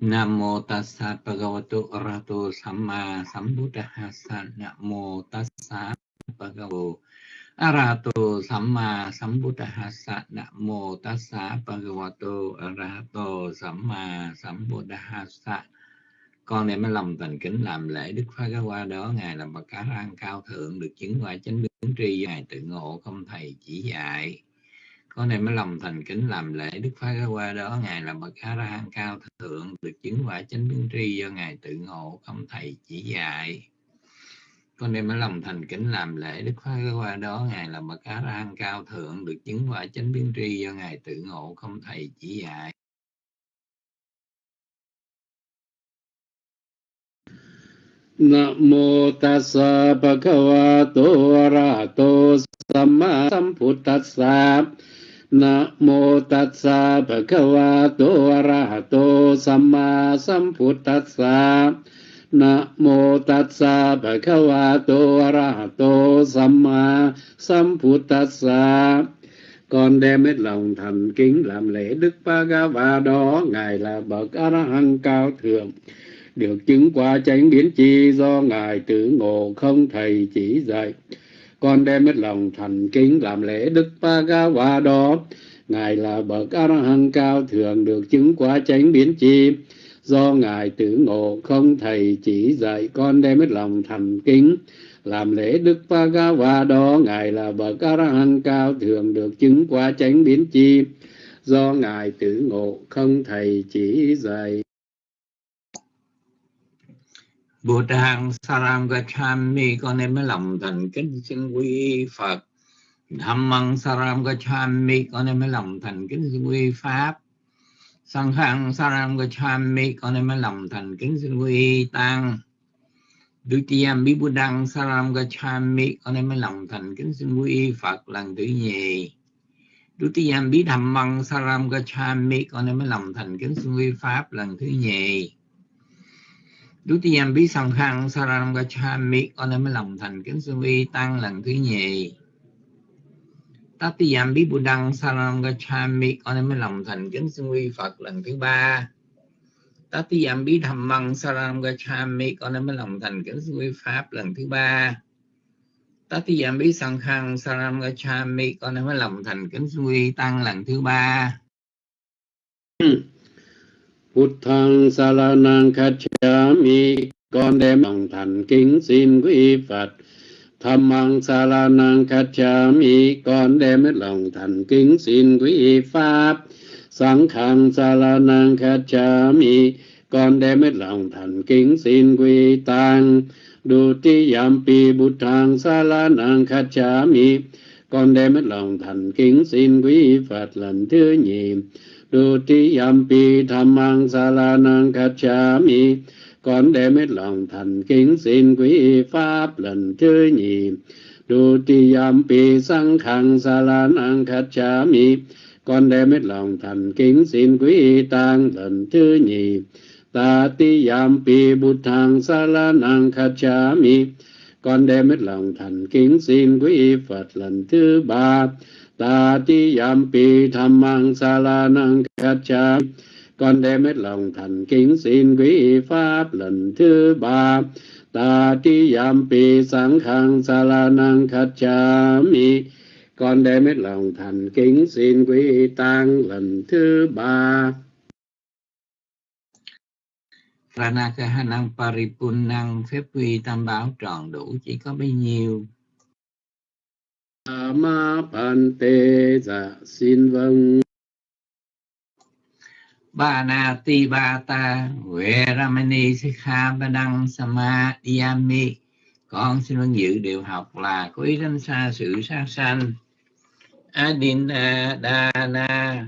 Nam mô tassa bhagavato arahato samma sambuddhassa. Nam mô tassa bhagavato arahato samma sambuddhassa. Nam mô tassa bhagavato arahato samma sambuddhassa. Con đem cái lòng thành kính làm lễ Đức Phật qua đó, ngài là bậc cá răng cao thượng, được chứng qua chánh biến tri, ngài tự ngộ không thầy chỉ dạy con này mới lòng thành kính làm lễ đức phật qua đó ngài là bậc a la hán cao thượng được chứng quả chánh biến tri do ngài tự ngộ không thầy chỉ dạy. Con đem mới lòng thành kính làm lễ đức phật qua đó ngài là bậc a la hán cao thượng được chứng quả chánh biến tri do ngài tự ngộ không thầy chỉ dạy. Namo tassa bhagavato arahato samma sambuddhassa นะโมตัสสะภะคะวะโตอะระหะโตสัมมาสัมพุทธัสสะนะโมตัสสะภะคะวะโตอะระหะโตสัมมาสัมพุทธัสสะ con đem hết lòng thành kính làm lễ Đức Bhagava đó ngài là bậc A La Hán cao thượng được chứng qua chánh biến chi do ngài tự ngộ không thầy chỉ dạy con đem hết lòng thành kính làm lễ Đức ba ga và đó ngài là bậc a hăng cao thượng được chứng quả chánh biến chi. Do ngài tử ngộ không thầy chỉ dạy, con đem hết lòng thành kính làm lễ Đức ba ga và đó ngài là bậc a hăng cao thượng được chứng quả chánh biến chi. Do ngài tử ngộ không thầy chỉ dạy. Bồ Tát Saram Gacchami con em mới lòng thành kính xin quy Phật. Dhammang Saram Gacchami con em mới lòng thành kính xin quy Pháp. Sanghang Saram Gacchami con em mới lòng thành kính xin quy Tăng. Dutiyam Bibudang Saram Gacchami con em mới lòng thành kính xin quy Phật lần thứ nhì. Dutiyam Bidhammang Saram Gacchami con em mới lòng thành kính xin quy Pháp lần thứ nhì. Dutiyam bí song khăn saranam gacchami con em mới lòng thành kính sư vi tăng lần thứ nhì. Tatiyam bí buddhang saranam gacchami con em mới lòng thành kính sư vi Phật lần thứ ba. Tatiyam bí Măng saranam gacchami con em mới lòng thành kính sư vi Pháp lần thứ ba. Tatiyam bí song khăn saranam gacchami con em mới lòng thành kính sư vi tăng lần thứ ba. Ừ. Phật thăng sa la năng khát cha mi con đem lòng thành kính xin quý Phật Tham măng sa la năng khát cha mi con đem hết lòng thành kính xin quý Pháp Sáng khang sa la năng khát cha mi con đem hết lòng thành kính xin quý Tăng Đô ti yam pi bút thang sa la năng khát cha mi con đem hết lòng thành kính xin quý Phật lần thứ nhì Dutiyampi dhammang salanang mi con đem hết lòng thành kính xin quý pháp lần thứ nhì. Dutiyampi sanghang salanang mi con đem hết lòng thành kính xin quý tăng lần thứ nhì. Tatiyampi buddhang salanang mi con đem hết lòng thành kính xin quý Phật lần thứ ba ta ti yam pi tham mang sa la cha con đem hết lòng thành kính xin quý pháp lần thứ ba. Ta ti yam pi sáng khang sa la cha mi. Con đem hết lòng thành kính xin quý tăng lần thứ ba. Pranakahanang Paripunang phép quy tam bảo tròn đủ chỉ có bấy nhiêu ma pan tê dạ xin vâng. Ba na ti ba ta huệ ramani sikha ba đăng sama yami con xin vâng dự điều học là có ý đánh xa sự sát sanh. Adina dana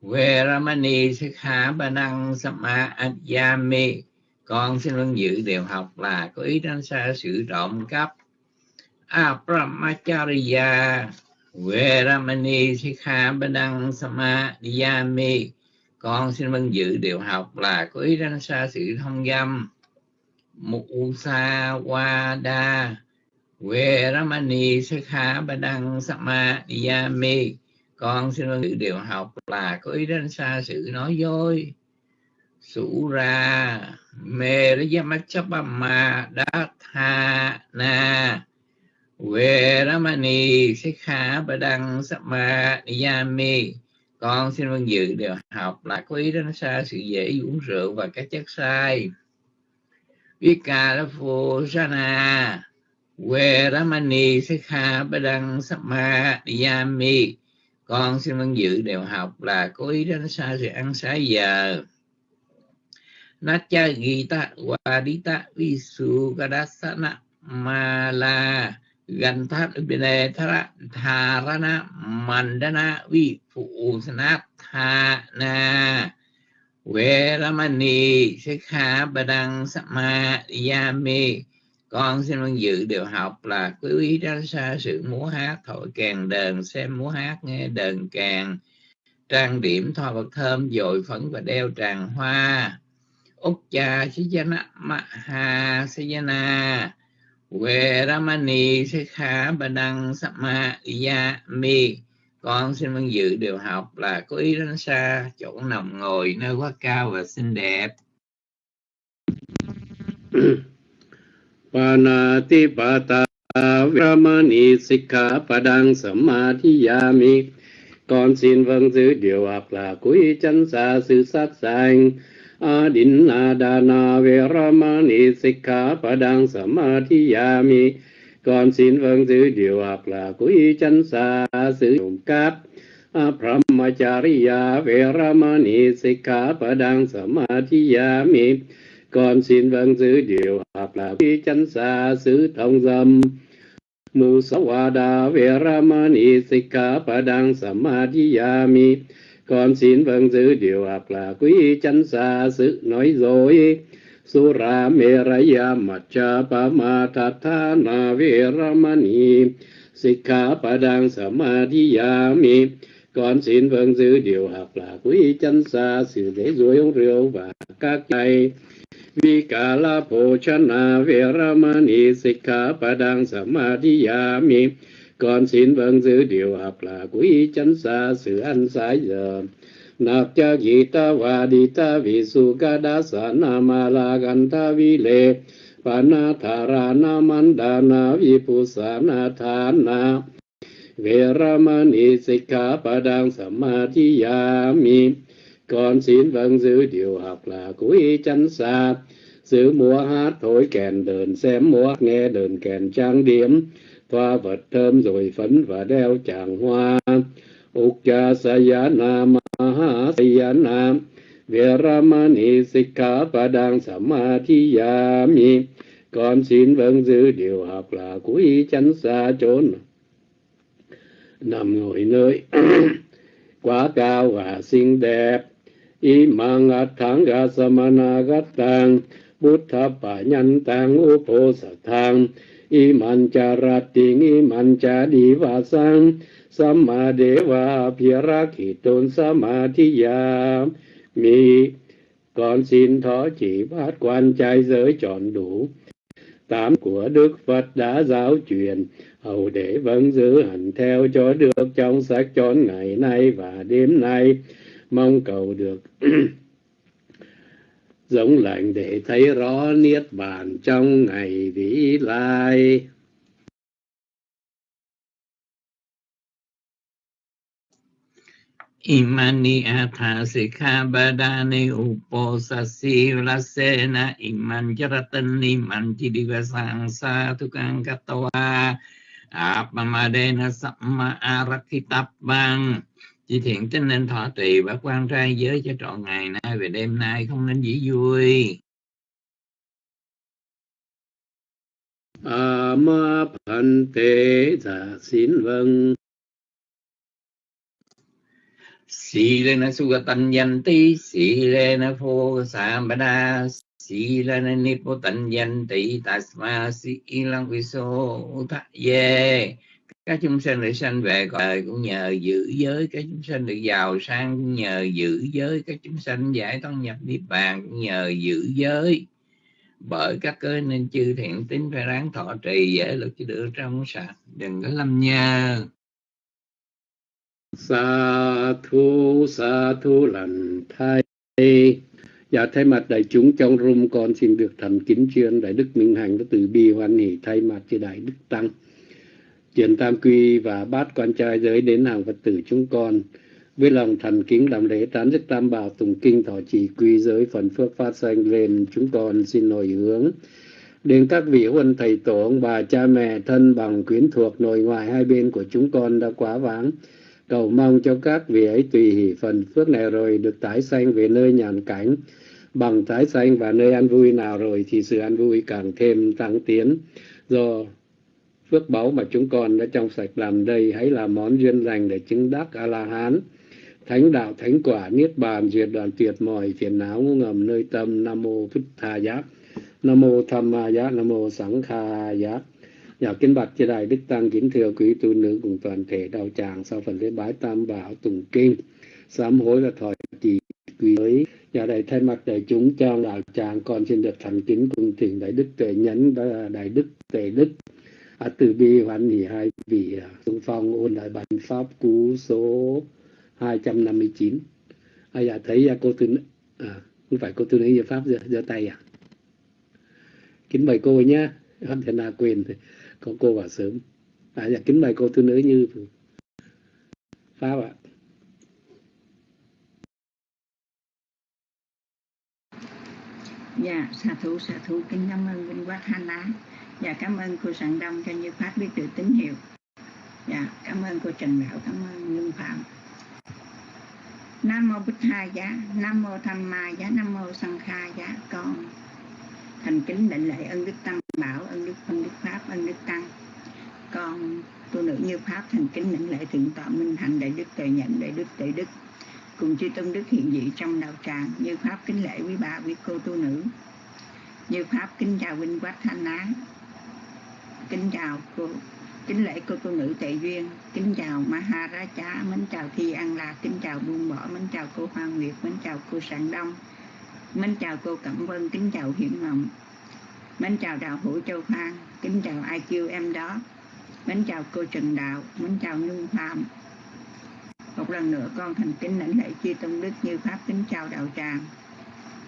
huệ ramani sikha ba đăng sama yami con xin vâng dự điều học là có ý đánh xa sự trộm cắp Apramacharya. Veramani Sikha Badang Samadhiyami Con xin vâng dự điều học là có ý danh xa sự thông dâm. Musawada Veramani Sikha Badang Con xin vâng dự điều học là có ý danh xa sự nói dối. Sura Meriyamachapama Datha Na về Veramani Sikha Badang Sama Niyami con xin vâng dự đều học là có ý đến xa sự dễ uống rượu và các chất sai. Vika là phù sana Veramani Sikha Badang Sama Niyami con xin vâng dự đều học là có ý đến xa sự ăn sai giờ. Nacha Gita Wadita Visu Kadasana Mala Ganthat Ubine Thara Tharana Mandana Vi Phụ Sanat Thana Veramani Sikha Badang Sama Yami con xin vâng dự đều học là quý ý tránh xa sự múa hát, thổi kèn đờn xem múa hát, nghe đờn kèn. Trang điểm thoa vật thơm dội phấn và đeo tràng hoa. Ukcha Sijana Maha Sijana Veramani Sikha Badang Sama Mi. Con xin vâng dự điều học là có ý đến xa chỗ nằm ngồi nơi quá cao và xinh đẹp. Panatipata Veramani Sikha Padang Samadhiyami Con xin vâng giữ điều học là quý chân xa sự sát sanh. Adinna Veramani Sikha Padang Samadhiyami Con xin vâng giữ điều học là quý chân xa sử dụng cáp Brahmacharya Veramani Sikha Padang Samadhiyami con xin vâng giữ điều học là quý chánh xa xứ thông dâm Musawada Veramani Sikha Padang Samadhiyami con xin vâng giữ điều học là quý chánh xa sự nói dối. Sura Meraya Macha Pamatatana Veramani Sikha Padang Samadhiyami con xin vâng giữ điều học là quý chánh xa sự để dối uống rượu và các chay Vikala Pochana Veramani Sikha Padang Samadhiyami con xin vâng giữ điều học là quý chánh xa, sự ăn sái giờ. Nạp cha gita vadita visukada sanamala ni vile Panatharana pa đang sa ma Sikha Padang mi. Con xin vâng giữ điều học là quý chánh xa. Sự múa hát thổi kèn đờn, xem múa nghe đờn kèn trang điểm thoa vật thơm rồi phấn và đeo tràng hoa. Ukcha Sayana Maha Sayana Viramani Sikha Padang Samadhiyami. Con xin vâng giữ điều học là quý chánh xa chốn. Nằm ngồi nơi quá cao và xinh đẹp. Imang athanga samanagatang buddha pa nhân tăng upo sa thang iman cha rating cha đi va samma deva phirakhiton samadhiya mi, con xin thọ chỉ bát quan trai giới chọn đủ. Tám của đức phật đã giáo truyền, hầu để vẫn giữ hành theo cho được trong sách chọn ngày nay và đêm nay. Mong cầu được giống lệnh để thấy rõ niết bàn trong ngày vĩ lai. Imani atha sikha upo sasi lasena iman jaratan iman chidivasang sa tukang katawa. Apamadena samma arakhitabang chỉ thiện tính nên thọ trì và quan trai giới cho trọn ngày nay về đêm nay không nên dĩ vui. a ma pan tế dạ xin vâng Silena sugatanyanti, silena pho sambada, silena nipotanyanti, tasma silang viso ye. Các chúng sanh được sanh về cõi đời cũng nhờ giữ giới, các chúng sanh được giàu sang cũng nhờ giữ giới, các chúng sanh giải thoát nhập niết bàn cũng nhờ giữ giới. Bởi các cơ nên chư thiện tính phải ráng thọ trì dễ lực chứ được trong sạch, đừng có lâm nhơ. sa thu sa thu lành thay. Dạ thay mặt đại chúng trong room con xin được thành kính chuyên đại đức minh hành đã từ bi hoan hỷ thay mặt cho đại đức tăng chuyển tam quy và bát quan trai giới đến hàng phật tử chúng con. Với lòng thành kính làm lễ tán đức tam bảo tùng kinh thọ trì quy giới phần phước phát sanh lên chúng con, xin hồi hướng. Đến các vị huân thầy tổ, ông bà, cha mẹ, thân bằng, quyến thuộc, nội ngoại hai bên của chúng con đã quá vãng. Cầu mong cho các vị ấy tùy hỷ phần phước này rồi được tái sanh về nơi nhàn cảnh. Bằng tái sanh và nơi an vui nào rồi thì sự an vui càng thêm tăng tiến. Do phước báu mà chúng con đã trong sạch làm đây. Hãy là món duyên lành để chứng đắc a la hán thánh đạo, thánh quả, niết bàn diệt đoạn tuyệt mọi phiền não ngầm nơi tâm. Nam mô phật tha giác. Nam mô tham ma giá nam mô sẵn kha giá Nhà kính bạch chư đại đức tăng kính thưa quý tu nữ cùng toàn thể đạo tràng sau phần lễ bái tam bảo tùng kinh. Sám hối và thọ trì quý giới nhà đại thay mặt đại chúng trong đạo tràng, con xin được thành kính cùng thỉnh đại đức tuệ nhẫn, đại đức tuệ đức à, từ bi hoan hỷ hai vị à, xung phong ôn lại bản pháp cú số 259 à, dạ thấy à, cô tư à, không phải cô tư nữ pháp giơ, giơ tay à? Kính mời cô nhé không thể nào quên thì có cô vào sớm. À dạ kính mời cô tư nữ như pháp ạ. Dạ, xà thủ, xà thủ, kính cảm ơn Vinh Quát Hana. Dạ, cảm ơn cô Sạng Đông cho Như Pháp biết được tín hiệu. Dạ, cảm ơn cô Trần Đạo, cảm ơn Lương Phạm. Nam mô Bích Tha Giá, Nam mô Tham Ma Giá, Nam mô Sanh Kha Giá, con thành kính định lệ ân đức tam bảo, ân đức ân đức pháp, ân đức tăng. Con tu nữ như pháp thành kính định lệ thượng tọa minh hạnh đại đức tuệ nhận đại đức tuệ đức cùng chư tôn đức hiện dị trong đạo tràng như pháp kính lễ quý bà quý cô tu nữ như pháp kính chào huynh quát thanh á kính chào cô, kính lễ cô cô nữ tệ duyên. Kính chào maharaja, mến chào thi an lạc kính chào buông bỏ, mến chào cô hoa nguyệt, mến chào cô sạng đông. Mến chào cô cẩm vân, kính chào hiển ngọc mến chào đạo hữu châu phan kính chào ai kêu em đó. Mến chào cô trần đạo, mến chào nhung phạm. Một lần nữa con thành kính lãnh lễ chư tôn đức như pháp, kính chào đạo tràng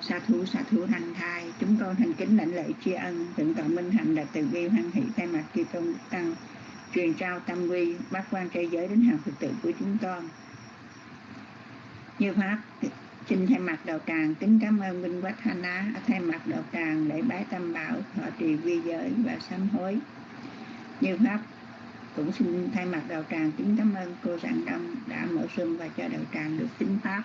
sa thú sa thú thanh thai. Chúng con thành kính lãnh lễ tri ân. Thượng tọa minh hạnh là từ bi hoan hỷ thay mặt chư tôn đức tăng, truyền trao tâm quy bác quan trai giới đến hàng phật tử của chúng con. Như pháp, xin thay mặt đạo tràng, kính cảm ơn minh quách hana thay mặt đạo tràng lễ bái tam bảo, thọ trì vi giới và sám hối. Như pháp, cũng xin thay mặt đạo tràng kính cảm ơn cô Giảng Đông đã mở sương và cho đạo tràng được tính pháp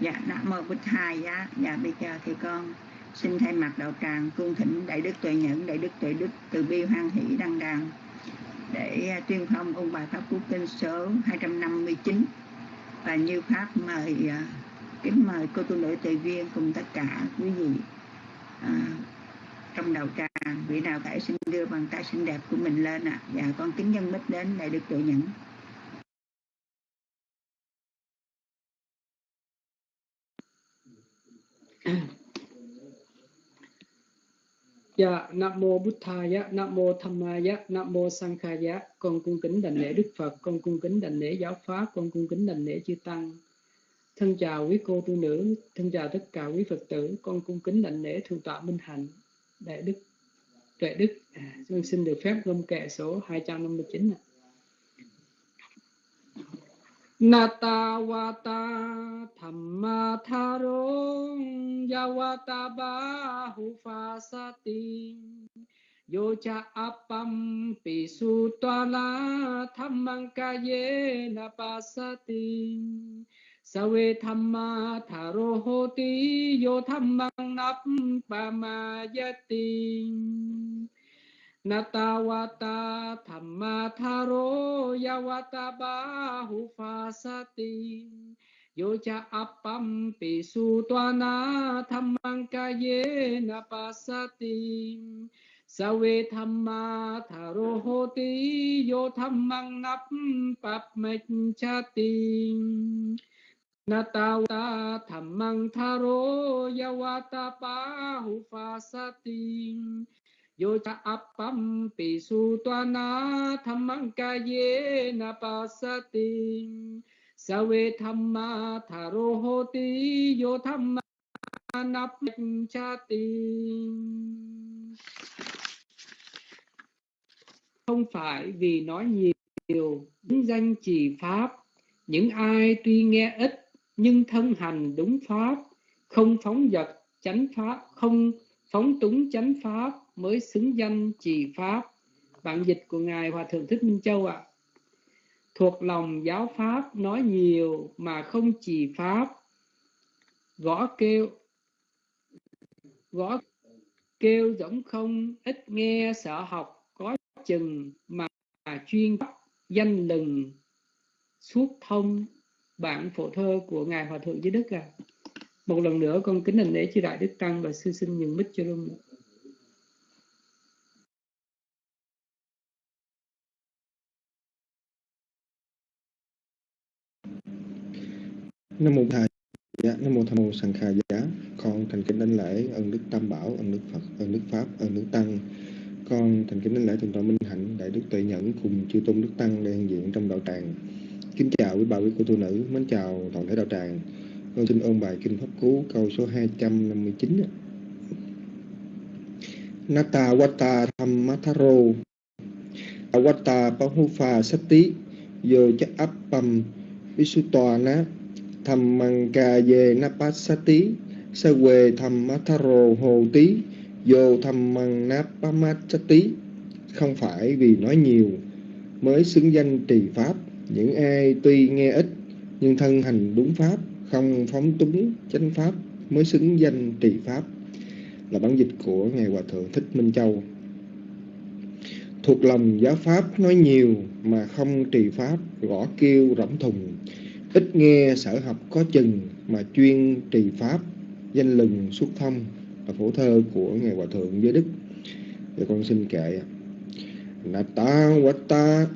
dạ nam mô bích thai giá dạ bây giờ thì con xin thay mặt đạo tràng cung thỉnh đại đức tuệ nhẫn đại đức tuệ đức từ bi hoan hỷ đăng đàn để à, tuyên phong ông bài pháp quốc kinh số 259 và như pháp mời à, kính mời cô tu nữ tùy viên cùng tất cả quý vị à, trong đầu tràng. Vị nào phải xin đưa bàn tay xinh đẹp của mình lên ạ. À. và con kính nhân mít đến đại đức tuệ nhẫn. Dạ, Nam mô Bụt Thaya, Nam mô Dhammaya, Nam mô Sankhaya. Con cung kính đảnh lễ Đức Phật, con cung kính đảnh lễ giáo pháp, con cung kính đảnh lễ chư tăng. Thân chào quý cô tu nữ, thân chào tất cả quý Phật tử, con cung kính đảnh lễ thượng tọa Minh Hạnh, đại đức tuệ đức. À, con xin được phép gom kệ số 259 ạ. Natawata thamma tharong yawata bahu fasati yocha appam pisu twala thammang kaye napasati sawe thamma tharohoti yo thammang nap pamayati Natawata thamma tharo yawata bahu fasati Yocha appam pisu tuana thammang kaye napasati Sawe thamma tharo hoti yo thammang nap pap chati Natawata thammang tharo yawata bahu fasati yo cha appam pi su toana ca ye na pasati tha ro ho hoti yo dhamma nắp cha ti không phải vì nói nhiều, những danh trì pháp, những ai tuy nghe ít, nhưng thân hành đúng pháp, không phóng dật chánh pháp, không phóng túng chánh pháp mới xứng danh trì pháp. Bản dịch của ngài hòa thượng thích minh châu ạ. À. thuộc lòng giáo pháp nói nhiều mà không trì pháp. Gõ kêu gõ kêu giống không, ít nghe sợ học có chừng mà chuyên danh lừng. Suốt thông bản phổ thơ của ngài hòa thượng dưới đức à một lần nữa con kính hành lễ chư đại đức tăng và sư sinh nhường mít cho luôn nam mô thầy dạ nam mô tham mô sanh kha giá. Con thành kính đánh lễ ơn đức tam bảo ơn đức phật ơn đức pháp ơn đức tăng. Con thành kính đánh lễ thượng tọa minh hạnh, đại đức tuệ nhẫn cùng chư tôn đức tăng đang diện trong đạo tràng. Kính chào quý bà quý cô tu nữ, mến chào toàn thể đạo tràng. Con xin ôn bài kinh pháp cú, câu số 259 Nata Wata Thammataro Awata Pahufa Sati. Yo Cha Appam Visutwana Thammankaye Napasati Sawe Thammataro Hồ Tí vô tham Mang Nappamatsati. Không phải vì nói nhiều, mới xứng danh trì pháp, những ai tuy nghe ít, nhưng thân hành đúng pháp, không phóng túng chánh pháp, mới xứng danh trì pháp là bản dịch của ngài hòa thượng thích minh châu thuộc lòng giáo pháp nói nhiều mà không trì pháp, gõ kêu rỗng thùng ít nghe sở học có chừng mà chuyên trì pháp, danh lừng xuất thông là phổ thơ của ngài hòa thượng giới đức. Thì con xin kệ Nà ta quá ta.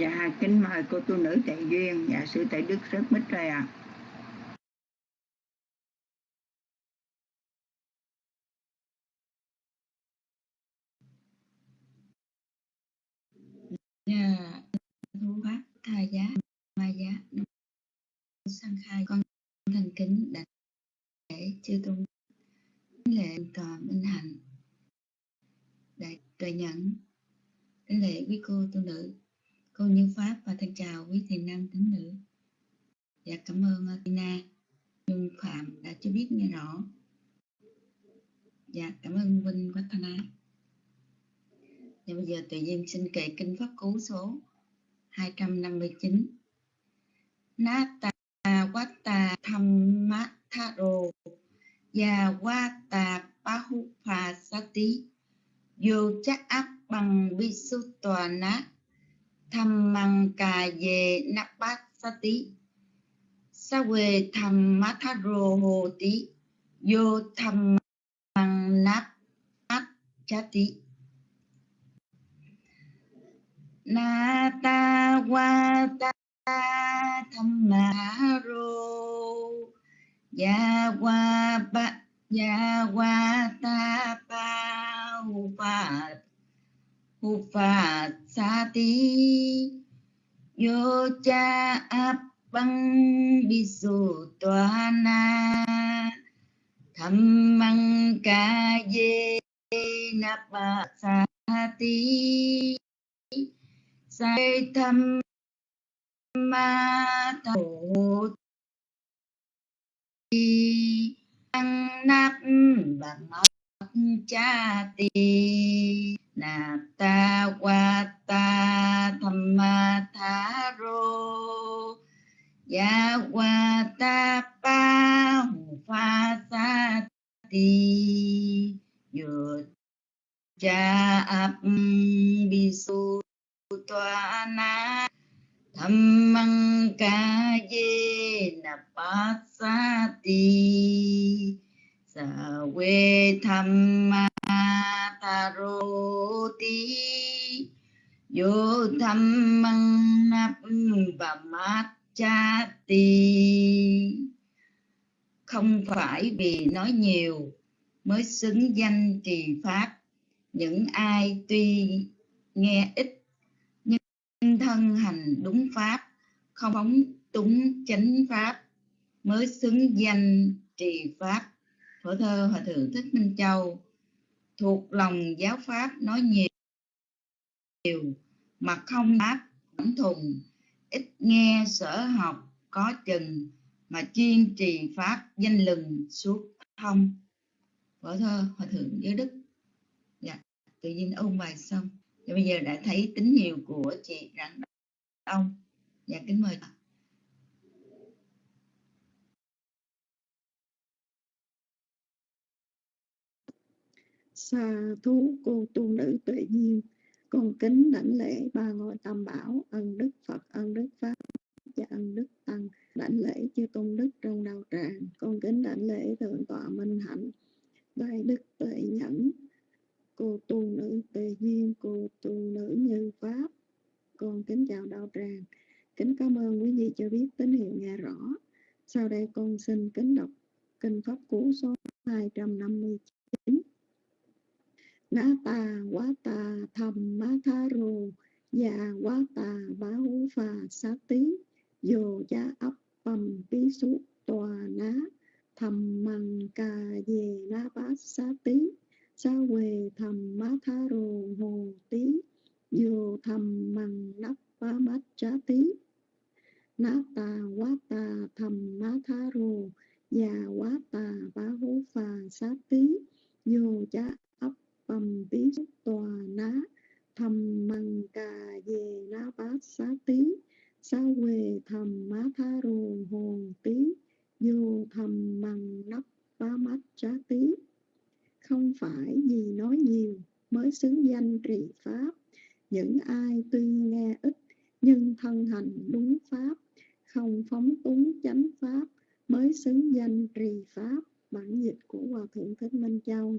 Dạ, kính mời cô tu nữ Tệ Duyên, dạ sư Tệ Đức rất mít rồi ạ. À. Dạ, thu pháp tha giá, ma giá, sang khai con thành kính đặt để chư tôn lệ tòa minh hạnh đại tuệ nhẫn lễ quý cô tu nữ cô Như Pháp và thân chào quý thiền nam tín nữ. Dạ cảm ơn ờ, Tina Nhung Phạm đã cho biết nghe rõ. Dạ cảm ơn Vinh Quách Dạ bây giờ tự nhiên xin kệ kinh pháp cú số 259. Nata Wata Thammataro Ya Wata Pahupasati vô chắc áp bằng Visutwana tham măng cà về nắp bát sa tí sa quê tham mát tha rô hồ tí vô tham măng nắp bát cha tí na ta qua ta tham ma rô ya qua ba ya qua ta pa hu pa Upasati. Yocha Appang Bisu Toana Dhammang Kaye Napasati. Sai tham ma thổ ti ăn nắp bằng ốc cha ti na ta qua ta tham ma tha rô ya qua ta pa hu pha sa ti yo cha ap bi su toa na tham măng ca ye na pa sa ti sa we tham ma tha ro vô yo tham măng nắp và mát cha ti không phải vì nói nhiều mới xứng danh trì pháp. Những ai tuy nghe ít nhưng thân hành đúng pháp, không phóng túng chánh pháp mới xứng danh trì pháp. Phổ thơ hòa thượng thích minh châu thuộc lòng giáo pháp nói nhiều điều mà không đáp vẫn thùng. Ít nghe sở học có chừng mà chuyên trì pháp danh lừng suốt thông vở thơ, hòa thượng giới đức. Dạ tự nhiên ôn bài xong. Và bây giờ đã thấy tín hiệu của chị rạng ông. Dạ kính mời xa thú cô tu nữ tuệ nhiên con kính đảnh lễ ba ngôi tam bảo, ân đức phật, ân đức pháp, và ân đức tăng. Đảnh lễ chư tôn đức trong đạo tràng. Con kính đảnh lễ thượng tọa minh hạnh, đại đức tuệ nhẫn, cô tu nữ Tề duyên, cô tu nữ như pháp. Con kính chào đạo tràng. Kính cảm ơn quý vị cho biết tín hiệu nghe rõ. Sau đây con xin kính đọc kinh pháp cú số 259 na ta quá ta tham má tha rô ya quá ta bá hú pha sát tí Yo cha ấp bầm bí su tòa ná thầm măng cà về na bát xá tí sa quê thầm má tha rồ hồ tí Yo thầm măng nắp bá mát trá tí na ta quá ta thầm má tha rồ già quá ta bá hú phà xá tí Yo cha tâm bầm tòa ná, thầm măng cà về ná bát xá tí. Sa quê thầm má tha rồ hồn tí, vô thầm mằng nắp ba mắt trá tí. Không phải vì nói nhiều mới xứng danh trì pháp, những ai tuy nghe ít nhưng thân hành đúng pháp, không phóng túng chánh pháp mới xứng danh trì pháp. Bản dịch của hòa thượng thích minh châu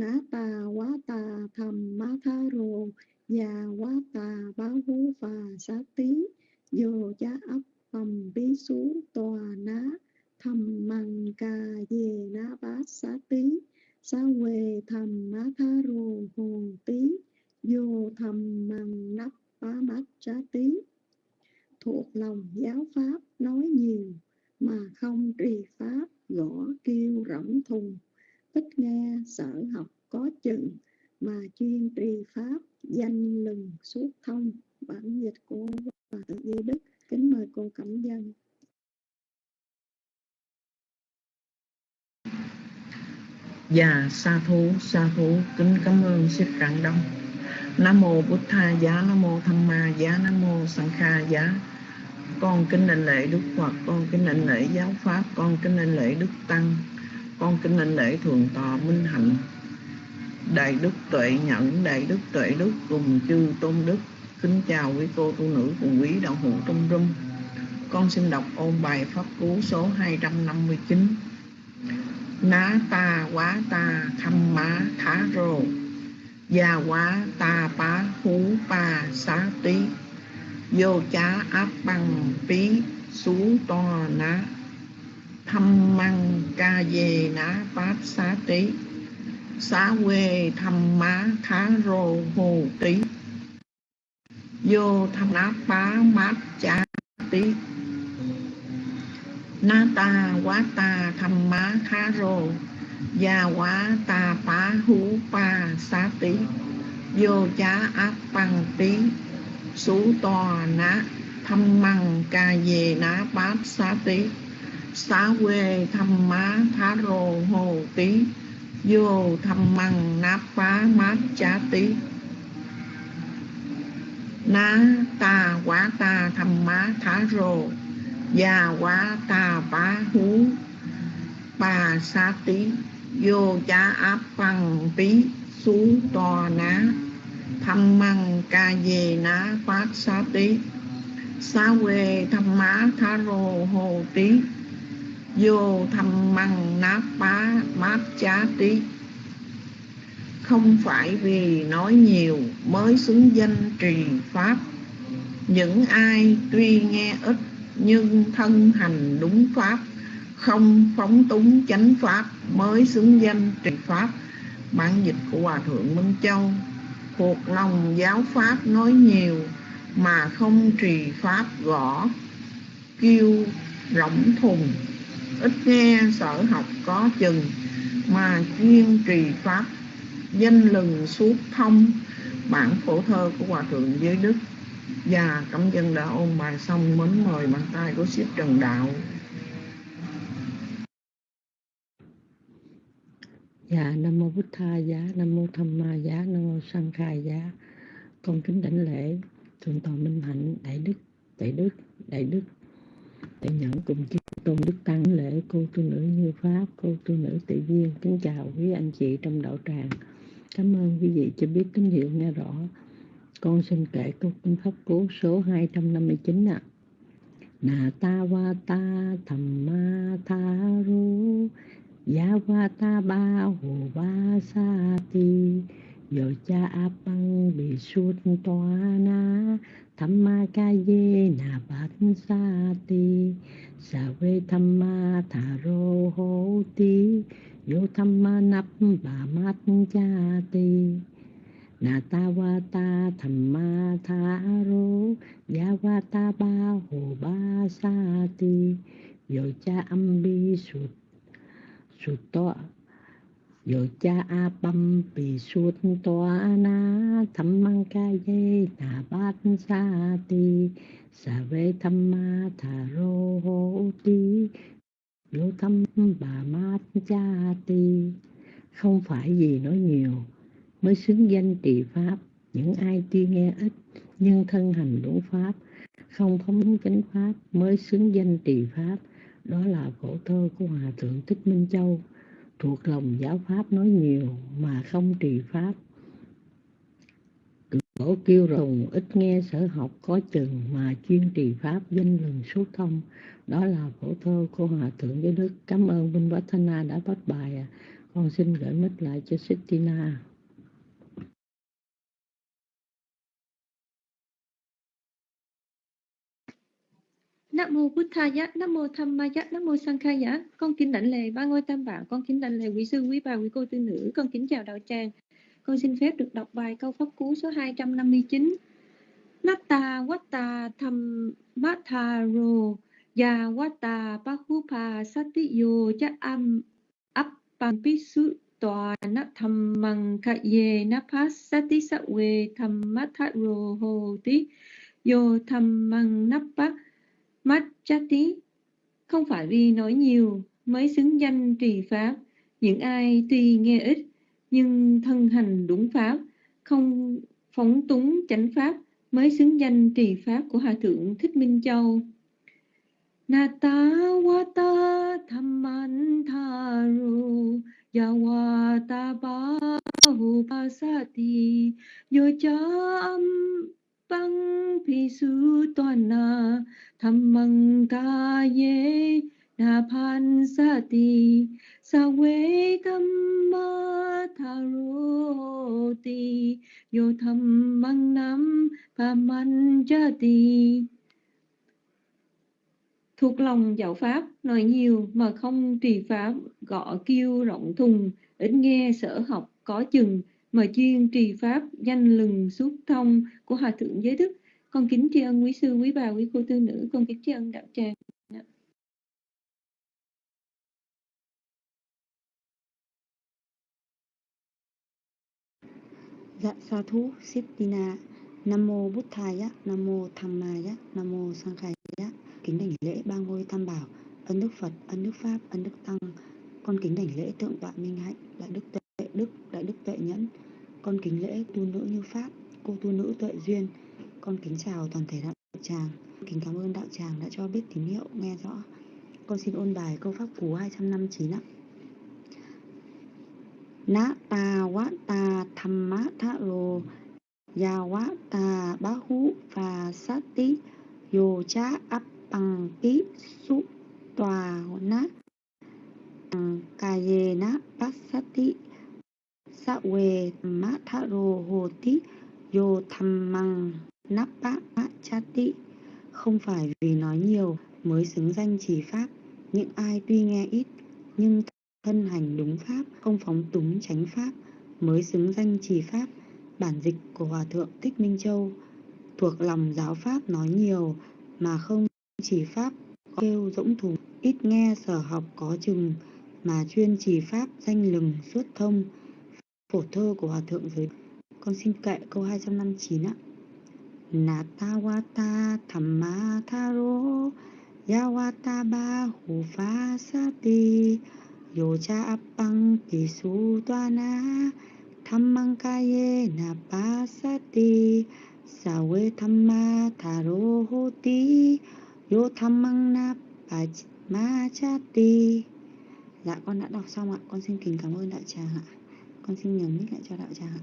ná ta quá ta thầm má tha rồ, Già quá tà báo hú phà xá tí. Dồ chá ấp phẩm bí xú tòa ná, Thầm măng cà về ná bát xá tí. Xá quê thầm má tha rồ hồn tí, Vô thầm măng nắp bá mát xá tí. Thuộc lòng giáo pháp nói nhiều, Mà không trì pháp gõ kêu rỗng thùng tích nghe sở học có chừng Mà chuyên trì pháp, danh lừng suốt thông, bản dịch của hòa thượng Di Đức. Kính mời cô Cẩm Dân. Dạ sa thú sa thú, kính cảm ơn sư Rạng Đông. Nam mô Bụt Tha giá, Nam mô Tham Ma giá, Nam mô Sanh Kha giá. Con kính đảnh lễ Đức Phật, con kính đảnh lễ giáo pháp, con kính đảnh lễ Đức Tăng con kính linh lễ thường tòa Minh Hạnh. Đại đức tuệ nhẫn, đại đức tuệ đức cùng chư tôn đức, kính chào quý cô, tu nữ cùng quý đạo hữu trong rung. Con xin đọc ôn bài pháp cú số 259 ná ta quá ta khăm má thá rô gia quá ta pá hú pa xá tí. Vô chá áp bằng phí xuống to ná thăm măng ca dê ná bát xá tí. Xá quê thăm má khá rô hồ tí. Vô thăm ná bá mát chá tí. Na ta quá ta thăm má khá rô. Gia quá ta bá hú pa xá tí. Vô chá áp băng tí. Sú to ná thăm măng ca về ná bát xá tí xá quê thăm má thá rô hồ tí vô thăm măng náp phá mát chá tí ná ta quá ta thăm má thá rô già quá ta bá hú bà sa tí vô chá áp bằng tí xú to ná thăm măng ca về ná phát sa tí xá quê thăm má thá rô hồ tí vô thăm măng nát bá, mát chá tí. Không phải vì nói nhiều mới xứng danh trì pháp. Những ai tuy nghe ít nhưng thân hành đúng pháp, không phóng túng chánh pháp mới xứng danh trì pháp. Bản dịch của hòa thượng minh châu cuộc lòng giáo pháp nói nhiều mà không trì pháp gõ, kêu rỗng thùng ít nghe sở học có chừng mà chuyên trì pháp danh lừng suốt thông bản phổ thơ của hòa thượng giới đức. Và cẩm dân đã ôn bài xong mến mời bàn tay của ship trần đạo. Dạ, Nam Mô bút Tha Giá, Nam Mô Tham Ma Giá, Nam Mô Sang Khai Giá. Con kính đảnh lễ Thượng tọa Minh Hạnh, Đại Đức, Đại Đức, Đại Đức, Đại nhận cùng chư tôn Đức Tăng lễ cô tu nữ Như Pháp, cô tu nữ Tự Viên. Kính chào quý anh chị trong đạo tràng. Cảm ơn quý vị cho biết tín hiệu nghe rõ. Con xin kể câu kinh pháp cú số 259 ạ. À. Nà ta va ta tham ma tha ru ya va ta ba hồ ba sa ti Yo cha apang bị suốt toa na Thamma ca ye na bát sa ti Sa ve thamma tha ro ho ti Yo thamma nap ba mát cha ti Na ta wa ta thamma tha ro Yavata ba hồ ba sa ti Yo cha âm bi sút sút to yo cha a băm bị sút toa na, tham mang ca ye na bát sa ti. Sa vê tham ma tha ro ho ti, yo tham bà mát cha ti. Không phải gì nói nhiều, mới xứng danh trì pháp. Những ai tuy nghe ít, nhưng thân hành đúng pháp. Không phóng chánh pháp, mới xứng danh trì pháp. Đó là khổ thơ của hòa thượng thích minh châu thuộc lòng giáo pháp nói nhiều mà không trì pháp Cổ kêu rồng ít nghe sở học có chừng mà chuyên trì pháp danh lừng suốt thông. Đó là phổ thơ của Hòa Thượng Giới Đức. Cảm ơn minh Võ Thanh đã bắt bài. À. Con xin gửi mít lại cho Sittina. Nam mô Buddhaya, Nam mô Tham Ma Nam mô Sang Con kính đảnh lễ ba ngôi tam bảo, con kính đảnh lễ quý sư, quý bà, quý cô tư nữ, con kính chào đạo tràng. Con xin phép được đọc bài câu pháp cú số 259. Natta Watta Tham Matha Ro Ya Watta Pahupa Satiyo Cha Am appan Pisu Tòa Na Tham Mang Kha Ye Na Pas Sati Sa We Tham Matha Ro Ho Ti Yo Tham Mang Nappa tí không phải vì nói nhiều mới xứng danh trì pháp. Những ai tuy nghe ít nhưng thân hành đúng pháp, không phóng túng chánh pháp mới xứng danh trì pháp của Hòa Thượng Thích Minh Châu. Nata wata thamman tharu yawata bahu pasati yocham băng phi su toàn na tham măng ca ye na pan sa ti sa we tham ma tha ro ti yo tham măng nam pa man cha ti thuộc lòng giáo pháp nói nhiều mà không trì pháp, gõ kêu rộng thùng, ít nghe sở học có chừng mà chuyên trì pháp danh lừng suốt thông của hòa thượng giới đức. Con kính tri ân quý sư quý bà quý cô tư nữ. Con kính tri ân đạo tràng. Dạ sa thú Sittina Nam mô Bút Thaya Nam mô Tham Maya Nam mô sang Sankhaya Kính đảnh lễ ba ngôi tam bảo. Ân Đức Phật, Ân Đức Pháp, Ân Đức Tăng. Con kính đảnh lễ tượng tọa Minh Hạnh, Đại Đức Tây Đức, Đại Đức Tuệ Nhẫn. Con kính lễ tu nữ như Pháp Cô tu nữ Tuệ Duyên. Con kính chào toàn thể đạo tràng. Kính cảm ơn đạo tràng đã cho biết tín hiệu nghe rõ. Con xin ôn bài câu pháp cú 259 ạ. Na ta wa ta thamma tha ro ya wa ta bahu và sát tí yo cha áp bằng tí su tòa na kaye na pasati sa we ma tha ro hồ tí yo tham măng napa ma chati không phải vì nói nhiều mới xứng danh chỉ pháp những ai tuy nghe ít, nhưng thân hành đúng pháp, không phóng túng tránh pháp, mới xứng danh chỉ pháp, bản dịch của hòa thượng thích minh châu. Thuộc lòng giáo pháp nói nhiều, mà không chỉ pháp kêu dũng thùng ít nghe sở học có chừng, mà chuyên chỉ pháp danh lừng suốt thông phổ thơ của hòa thượng giới. Con xin kệ câu 259 ạ. Natawata thamma tharo Yawata Bahu hu pha Appang ti. Yo cha ti. Kaye Sawe thamma tharo hoti Yo Thammang na Dạ con đã đọc xong ạ. Con xin kính cảm ơn đại tràng ạ. Con xin nhấn nick lại cho đạo tràng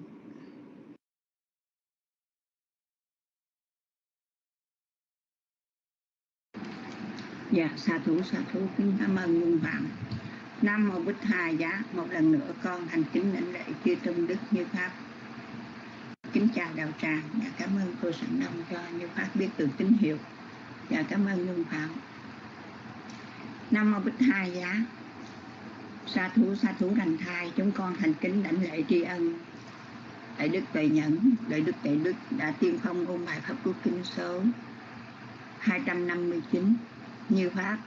Dạ, sa thủ sa thủ kính cảm ơn Nhung Phạm. Nam Mô Bích Hà Giá, một lần nữa con thành kính lãnh lễ chư tôn đức như Pháp. Kính chào đạo tràng, và cảm ơn cô Sẵn Đông cho như Pháp biết được tín hiệu. Và cảm ơn Nhung Phạm. Nam Mô Bích Hà Giá, sa thú, sa thú đành thai, chúng con thành kính đảnh lễ tri ân. Đại Đức Tuệ Nhẫn, Đại Đức Đại Đức đã tiên phong ôn bài Pháp Quốc Kinh số 259 như Pháp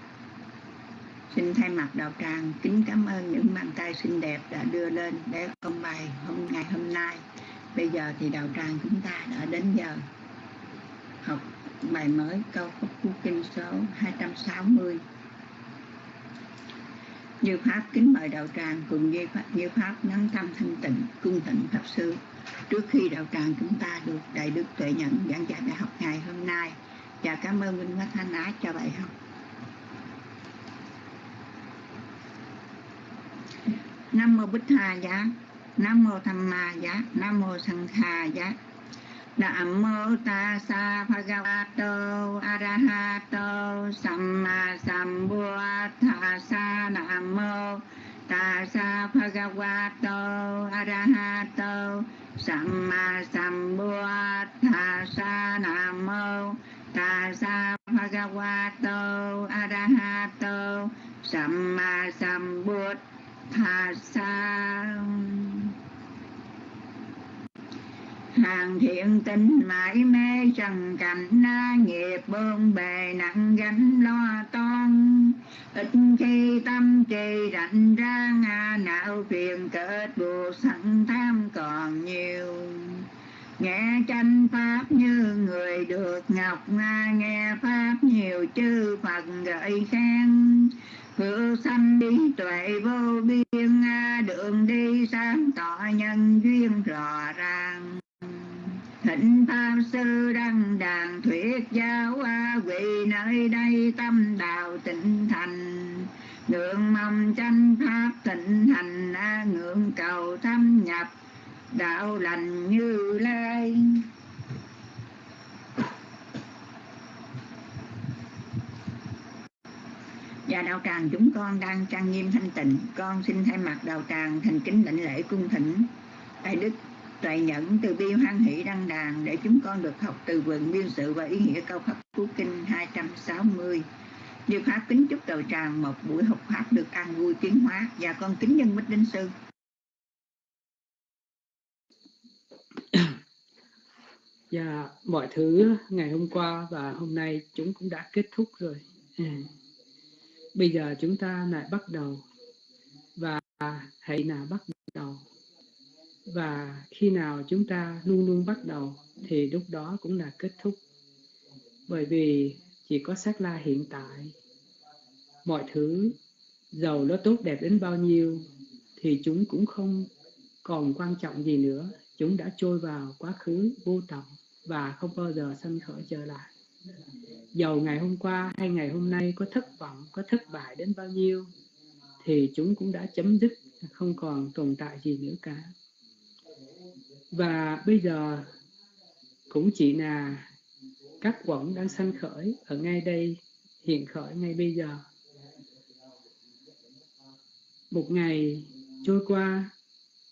Xin thay mặt đạo tràng kính cảm ơn những bàn tay xinh đẹp đã đưa lên để công bài hôm ngày hôm nay. Bây giờ thì đạo tràng chúng ta đã đến giờ học bài mới câu pháp cú kinh số 260. Như Pháp kính mời đạo tràng cùng như Pháp, như Pháp nâng tâm thanh tịnh cung tịnh Pháp Sư. Trước khi đạo tràng chúng ta được Đại Đức Tuệ Nhẫn giảng dạy bài học ngày hôm nay và cảm ơn Minh Mắt Thanh Á cho bài học. Nam mô Bích Hà Giá, Nam mô Tham Ma Giá, Nam mô Sang Kha Giá. Nam mô ta Tassa Bhagavato Arahato Samma Sambuddhassa Nam mô ta Tassa Bhagavato Arahato Samma Sambuddhassa Nam mô ta Tassa Bhagavato Arahato Samma Sambuddhassa thà sa hàng thiện tình mãi mê, trần cảnh na nghiệp bôn bề, nặng gánh lo toan. Ít khi tâm trì rảnh ra ngà não phiền kết buộc sẵn tham còn nhiều. Nghe tranh pháp như người được ngọc nga, nghe pháp nhiều chư phật gợi khen. Hữu sanh đi tuệ vô biên Đường đi sáng tỏ nhân duyên rõ ràng. Thịnh Tham Sư Đăng Đàn Thuyết Giáo Quỳ nơi đây tâm đạo tịnh thành. Ngưỡng mong tranh Pháp tịnh thành Ngưỡng cầu thâm nhập, đạo lành như lai. Và đạo tràng, chúng con đang trang nghiêm thanh tịnh. Con xin thay mặt đạo tràng thành kính lãnh lễ cung thỉnh. Đại đức tuệ nhẫn, từ bi hoan hỷ đăng đàn để chúng con được học từ vựng biên sự và ý nghĩa câu pháp cú kinh 260 Điều Pháp kính chúc đầu tràng một buổi học Pháp được an vui tiến hóa và con kính nhân Bích Đinh Sư. Và dạ, mọi thứ ngày hôm qua và hôm nay chúng cũng đã kết thúc rồi. À. Bây giờ chúng ta lại bắt đầu và hãy nào bắt đầu và khi nào chúng ta luôn luôn bắt đầu, thì lúc đó cũng là kết thúc. Bởi vì chỉ có sát la hiện tại. Mọi thứ, giàu nó tốt đẹp đến bao nhiêu, thì chúng cũng không còn quan trọng gì nữa. Chúng đã trôi vào quá khứ vô tận và không bao giờ sanh khởi trở lại. Dầu ngày hôm qua hay ngày hôm nay có thất vọng, có thất bại đến bao nhiêu, thì chúng cũng đã chấm dứt, không còn tồn tại gì nữa cả và bây giờ cũng chỉ là các quẩn đang sanh khởi ở ngay đây, hiện khởi ngay bây giờ. Một ngày trôi qua,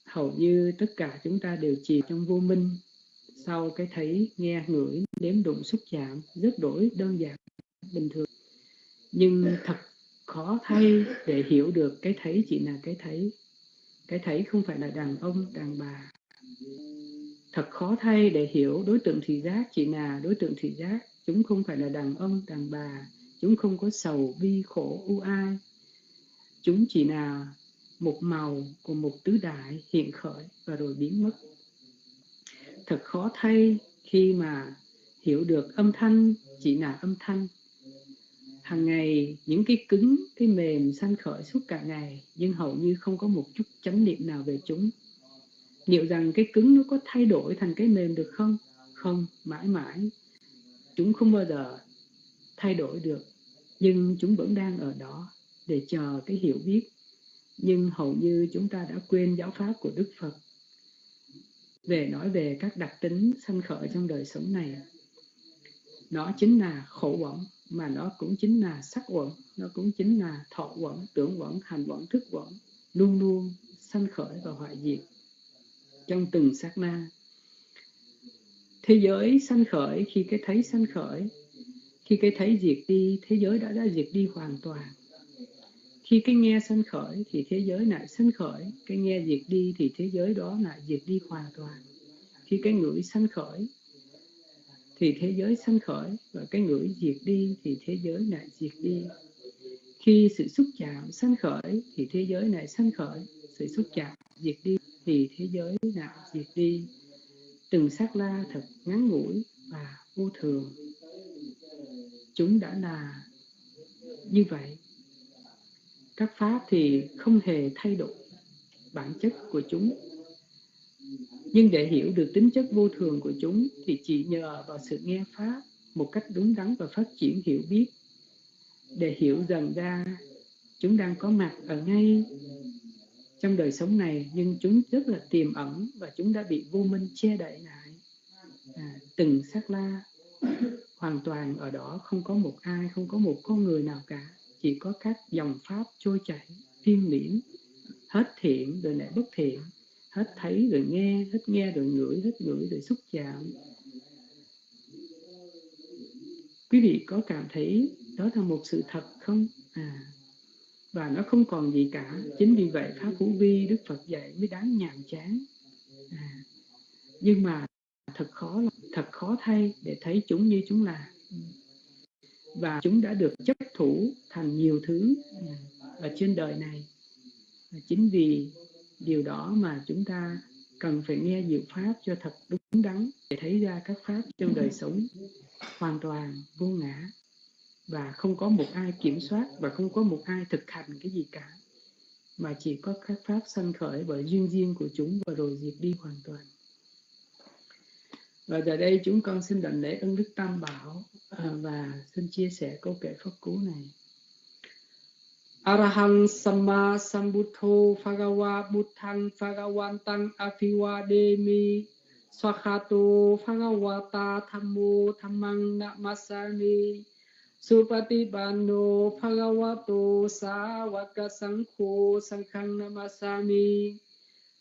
hầu như tất cả chúng ta đều chìm trong vô minh sau cái thấy nghe ngửi đếm đụng xúc chạm, rất đổi đơn giản, bình thường. Nhưng thật khó thay để hiểu được cái thấy chỉ là cái thấy. Cái thấy không phải là đàn ông, đàn bà thật khó thay để hiểu đối tượng thị giác chỉ là đối tượng thị giác. Chúng không phải là đàn ông, đàn bà. Chúng không có sầu, bi, khổ, u ai. Chúng chỉ là một màu của một tứ đại hiện khởi và rồi biến mất. Thật khó thay khi mà hiểu được âm thanh chỉ là âm thanh. Hàng ngày, những cái cứng, cái mềm, sanh khởi suốt cả ngày, nhưng hầu như không có một chút chánh niệm nào về chúng liệu rằng cái cứng nó có thay đổi thành cái mềm được không? Không, mãi mãi. Chúng không bao giờ thay đổi được, nhưng chúng vẫn đang ở đó để chờ cái hiểu biết. Nhưng hầu như chúng ta đã quên giáo pháp của đức phật. Về nói về các đặc tính sanh khởi trong đời sống này, nó chính là khổ quẩn mà nó cũng chính là sắc quẩn nó cũng chính là thọ quẩn tưởng quẩn hành quẩn thức quẩn luôn luôn sanh khởi và hoại diệt trong từng sát na. Thế giới sanh khởi khi cái thấy sanh khởi, khi cái thấy diệt đi, thế giới đã đã diệt đi hoàn toàn. Khi cái nghe sanh khởi thì thế giới lại sanh khởi, cái nghe diệt đi thì thế giới đó lại diệt đi hoàn toàn. Khi cái ngửi sanh khởi thì thế giới sanh khởi và cái ngửi diệt đi thì thế giới lại diệt đi. Khi sự xúc chạm sanh khởi thì thế giới lại sanh khởi, sự xúc chạm diệt đi thì thế giới đạo diệt đi. Từng sát la thật ngắn ngủi và vô thường. Chúng đã là như vậy. Các pháp thì không hề thay đổi bản chất của chúng. Nhưng để hiểu được tính chất vô thường của chúng thì chỉ nhờ vào sự nghe pháp một cách đúng đắn và phát triển hiểu biết. Để hiểu dần ra, chúng đang có mặt ở ngay trong đời sống này nhưng chúng rất là tiềm ẩn và chúng đã bị vô minh che đậy lại. À, từng sát la hoàn toàn ở đó không có một ai không có một con người nào cả. Chỉ có các dòng pháp trôi chảy phiên liễn hết thiện rồi lại bất thiện hết thấy rồi nghe hết nghe rồi ngửi hết ngửi rồi xúc chạm. Quý vị có cảm thấy đó là một sự thật không? À và nó không còn gì cả. Chính vì vậy pháp hữu vi đức phật dạy mới đáng nhàm chán. À, nhưng mà thật khó thật khó thay để thấy chúng như chúng là. Và chúng đã được chấp thủ thành nhiều thứ à, ở trên đời này. Chính vì điều đó mà chúng ta cần phải nghe diệu pháp cho thật đúng đắn để thấy ra các pháp trong đời sống hoàn toàn vô ngã và không có một ai kiểm soát và không có một ai thực hành cái gì cả. Mà chỉ có các pháp sanh khởi bởi duyên duyên của chúng và rồi diệt đi hoàn toàn. Và giờ đây chúng con xin đảnh lễ ân đức tam bảo à, và xin chia sẻ câu kệ pháp cú này. Arahang Samma Sambuddho Phagawa Buddhang Phagawantang Afiwademi Swakato Phagawata Thammo Thammang Namasami. Supatipano Bhagavato Sawaka Sankho Sankhang Namasami.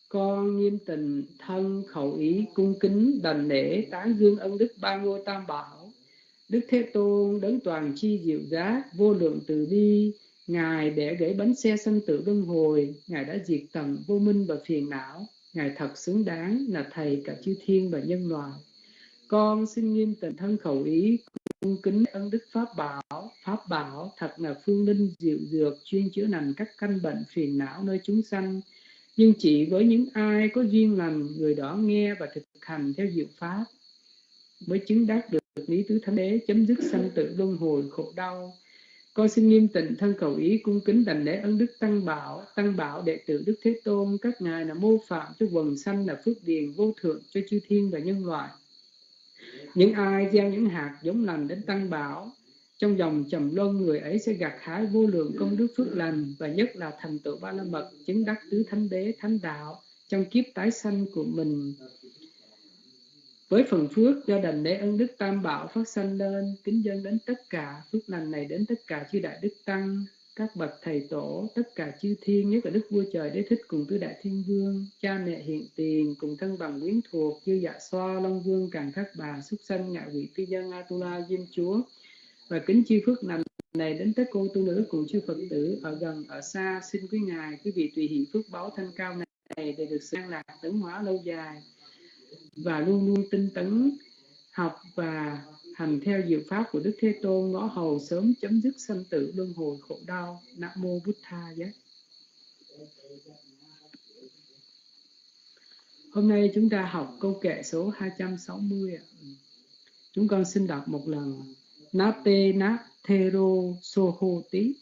Con nghiêm tình thân khẩu ý cung kính đành lễ tán dương ân đức ba ngôi tam bảo. Đức thế tôn đấng toàn chi diệu giác, vô lượng từ bi, ngài để gãy bánh xe sanh tử luân hồi, ngài đã diệt tận vô minh và phiền não, ngài thật xứng đáng là thầy cả chư thiên và nhân loại. Con xin nghiêm tình thân khẩu ý cung kính ân đức pháp bảo. Pháp bảo thật là phương linh diệu dược, chuyên chữa lành các căn bệnh phiền não nơi chúng sanh. Nhưng chỉ với những ai có duyên lành, người đó nghe và thực hành theo diệu pháp, mới chứng đắc được lý tứ thánh đế, chấm dứt sanh tử luân hồi khổ đau. Con xin nghiêm tịnh thân cầu ý cung kính đảnh lễ ân đức tăng bảo. Tăng bảo, đệ tử đức thế tôn, các ngài là mô phạm cho quần sanh là phước điền vô thượng cho chư thiên và nhân loại những ai gieo những hạt giống lành đến tăng bảo, trong dòng trầm luân người ấy sẽ gặt hái vô lượng công đức phước lành, và nhất là thành tựu ba la mật, chứng đắc tứ thánh đế, thánh đạo trong kiếp tái sanh của mình. Với phần phước do đành lễ ân đức tam bảo phát sanh lên, kính dân đến tất cả, phước lành này đến tất cả chư đại đức tăng các bậc thầy tổ tất cả chư thiên nhất là đức vua trời đế thích cùng tứ đại thiên vương cha mẹ hiện tiền cùng thân bằng quyến thuộc chư dạ xoa long vương càng thác bà xuất sanh ngạ Quỷ, Tư dân atula diêm chúa. Và kính chư phước lành này đến tất cô tu nữ cùng chư phật tử ở gần ở xa xin quý ngài quý vị tùy hỷ phước báo thanh cao này để được an lạc tấn hóa lâu dài và luôn luôn tinh tấn học và hành theo diệu pháp của Đức Thế Tôn, ngõ hầu sớm chấm dứt sanh tử luân hồi khổ đau. Nam mô Bụt Tha giác. Hôm nay chúng ta học câu kệ số 260. Chúng con xin đọc một lần. Nate na thero soho tí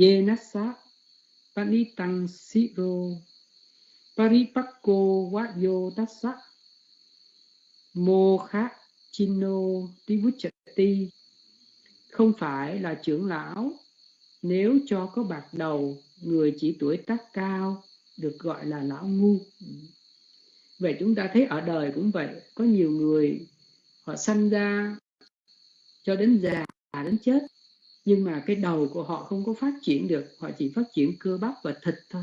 ye nasa panitang siro paripakko vayo tassa mô khát chino tivuchati không phải là trưởng lão. Nếu cho có bạc đầu, người chỉ tuổi tác cao, được gọi là lão ngu. Vậy chúng ta thấy ở đời cũng vậy. Có nhiều người họ sanh ra cho đến già, đến chết. Nhưng mà cái đầu của họ không có phát triển được. Họ chỉ phát triển cơ bắp và thịt thôi.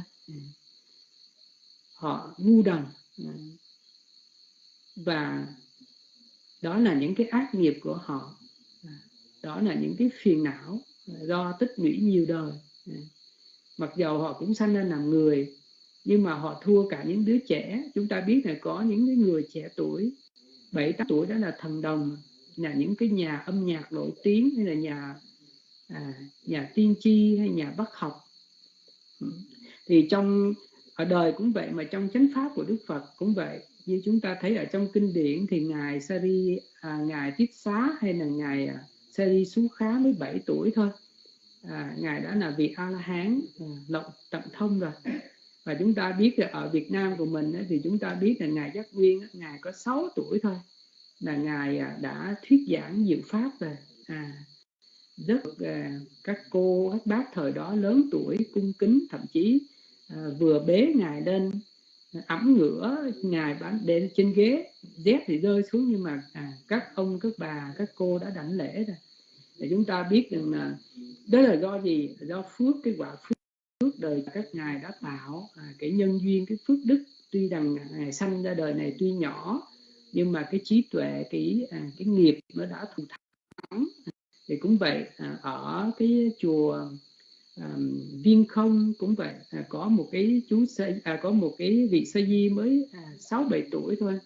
Họ ngu đần. Và đó là những cái ác nghiệp của họ. À, đó là những cái phiền não à, do tích lũy nhiều đời. À, mặc dầu họ cũng sanh ra làm người nhưng mà họ thua cả những đứa trẻ. Chúng ta biết là có những cái người trẻ tuổi bảy tám tuổi đó là thần đồng là những cái nhà âm nhạc nổi tiếng hay là nhà à, nhà tiên tri hay nhà bác học. Ừ. Thì trong ở đời cũng vậy mà trong chánh pháp của Đức Phật cũng vậy như chúng ta thấy ở trong kinh điển thì ngài Sari à, ngài Tiết Xá hay là ngài à, Sari Sú Khá mới 7 tuổi thôi. À, ngài đã là vị A La Hán à, lộng tận thông rồi. Và chúng ta biết là ở Việt Nam của mình ấy, thì chúng ta biết là ngài Giác Nguyên ngài có 6 tuổi thôi là ngài à, đã thuyết giảng diệu pháp rồi à, rất à, các cô các bác thời đó lớn tuổi cung kính thậm chí à, vừa bế ngài lên ẩm ngửa ngài bán để trên ghế dép thì rơi xuống nhưng mà à, các ông các bà các cô đã đảnh lễ rồi. Để chúng ta biết rằng là đó là do gì? Do phước cái quả phước, phước đời các ngài đã tạo à, cái nhân duyên cái phước đức tuy rằng ngài sanh ra đời này tuy nhỏ nhưng mà cái trí tuệ cái à, cái nghiệp nó đã thù thắng. Thì cũng vậy à, ở cái chùa à, viên không cũng vậy. À, có một cái chú sa, à, có một cái vị sa di mới à, sáu à, bảy tuổi thôi.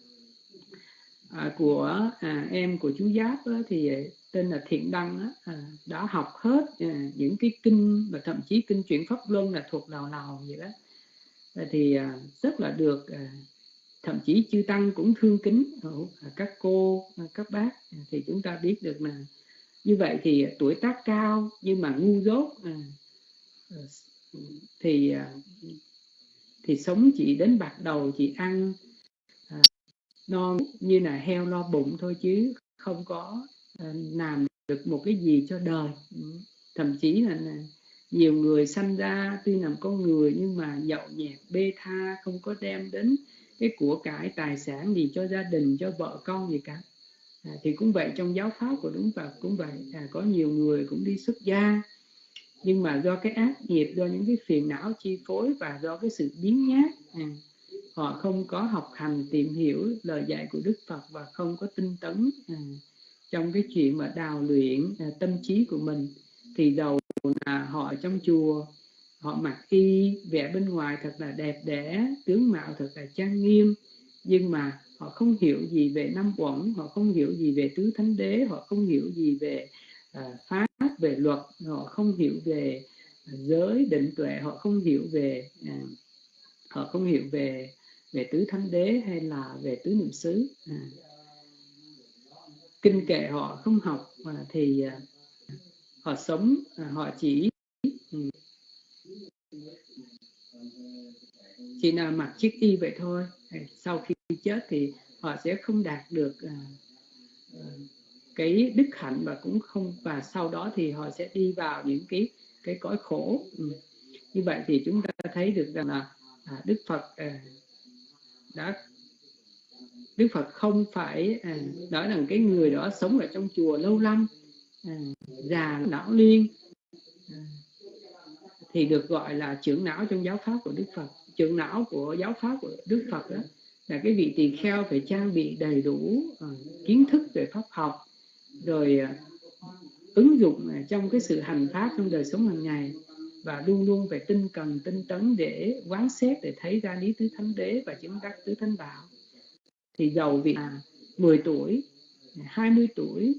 À, của à, em của chú giáp á, thì à, tên là thiện đăng á, à, đã học hết à, những cái kinh và thậm chí kinh chuyển pháp luân là thuộc lào lào vậy đó. À, thì à, rất là được à, thậm chí chư tăng cũng thương kính à, các cô à, các bác. Thì chúng ta biết được là như vậy thì tuổi tác cao nhưng mà ngu dốt à, Ờ, thì à, thì sống chỉ đến bạc đầu chỉ ăn à, non như là heo lo bụng thôi chứ không có ờ, làm được một cái gì cho đời. Thậm chí là, là nhiều người sanh ra tuy làm con người nhưng mà nhậu nhẹt bê tha không có đem đến cái của cải tài sản gì cho gia đình cho vợ con gì cả. À, thì cũng vậy trong giáo pháp của đúng Phật cũng vậy. À, có nhiều người cũng đi xuất gia nhưng mà do cái ác nghiệp do những cái phiền não chi phối và do cái sự biến nhát à, họ không có học hành tìm hiểu lời dạy của Đức Phật và không có tinh tấn à, trong cái chuyện mà đào luyện à, tâm trí của mình thì đầu là họ trong chùa họ mặc y vẻ bên ngoài thật là đẹp đẽ tướng mạo thật là trang nghiêm nhưng mà họ không hiểu gì về năm uẩn họ không hiểu gì về tứ thánh đế họ không hiểu gì về À, pháp về luật, họ không hiểu về giới định tuệ, họ không hiểu về à, họ không hiểu về về tứ thánh đế hay là về tứ niệm xứ à. kinh kệ họ không học thì họ sống họ chỉ ừ. chỉ là mặc chiếc y vậy thôi. Sau khi chết thì họ sẽ không đạt được cái đức hạnh và cũng không và sau đó thì họ sẽ đi vào những cái cái cõi khổ ừ. như vậy thì chúng ta thấy được rằng là à, đức phật à, đã đức phật không phải à, nói rằng cái người đó sống ở trong chùa lâu năm à, già não liên à, thì được gọi là trưởng não trong giáo pháp của đức phật trưởng não của giáo pháp của đức phật đó là cái vị tỳ kheo phải trang bị đầy đủ uh, kiến thức về pháp học rồi à, ứng dụng à, trong cái sự hành pháp trong đời sống hàng ngày và luôn luôn phải tinh cần tinh tấn để quán xét để thấy ra lý tứ thánh đế và chứng đắc tứ thánh bảo. Thì giàu vị là 10 tuổi 20 tuổi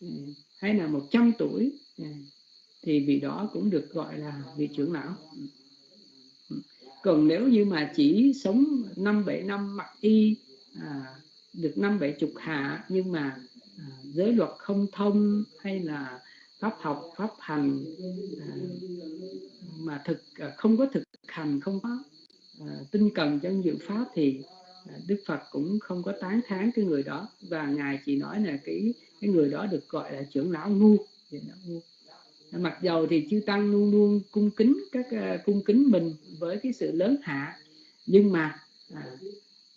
ừ, hay là 100 tuổi ừ, thì vị đó cũng được gọi là vị trưởng lão. Ừ. Còn nếu như mà chỉ sống năm bảy năm mặc y à, được năm bảy chục hạ nhưng mà À, giới luật không thông hay là pháp học pháp hành à, mà thực à, không có thực hành không có tinh cần trong dự pháp thì Đức Phật cũng không có tán thán cái người đó. Và ngài chỉ nói là cái cái người đó được gọi là trưởng lão ngu. Ngu. Mặc dầu thì chư tăng luôn luôn cung kính các uh, cung kính mình với cái sự lớn hạ nhưng mà à,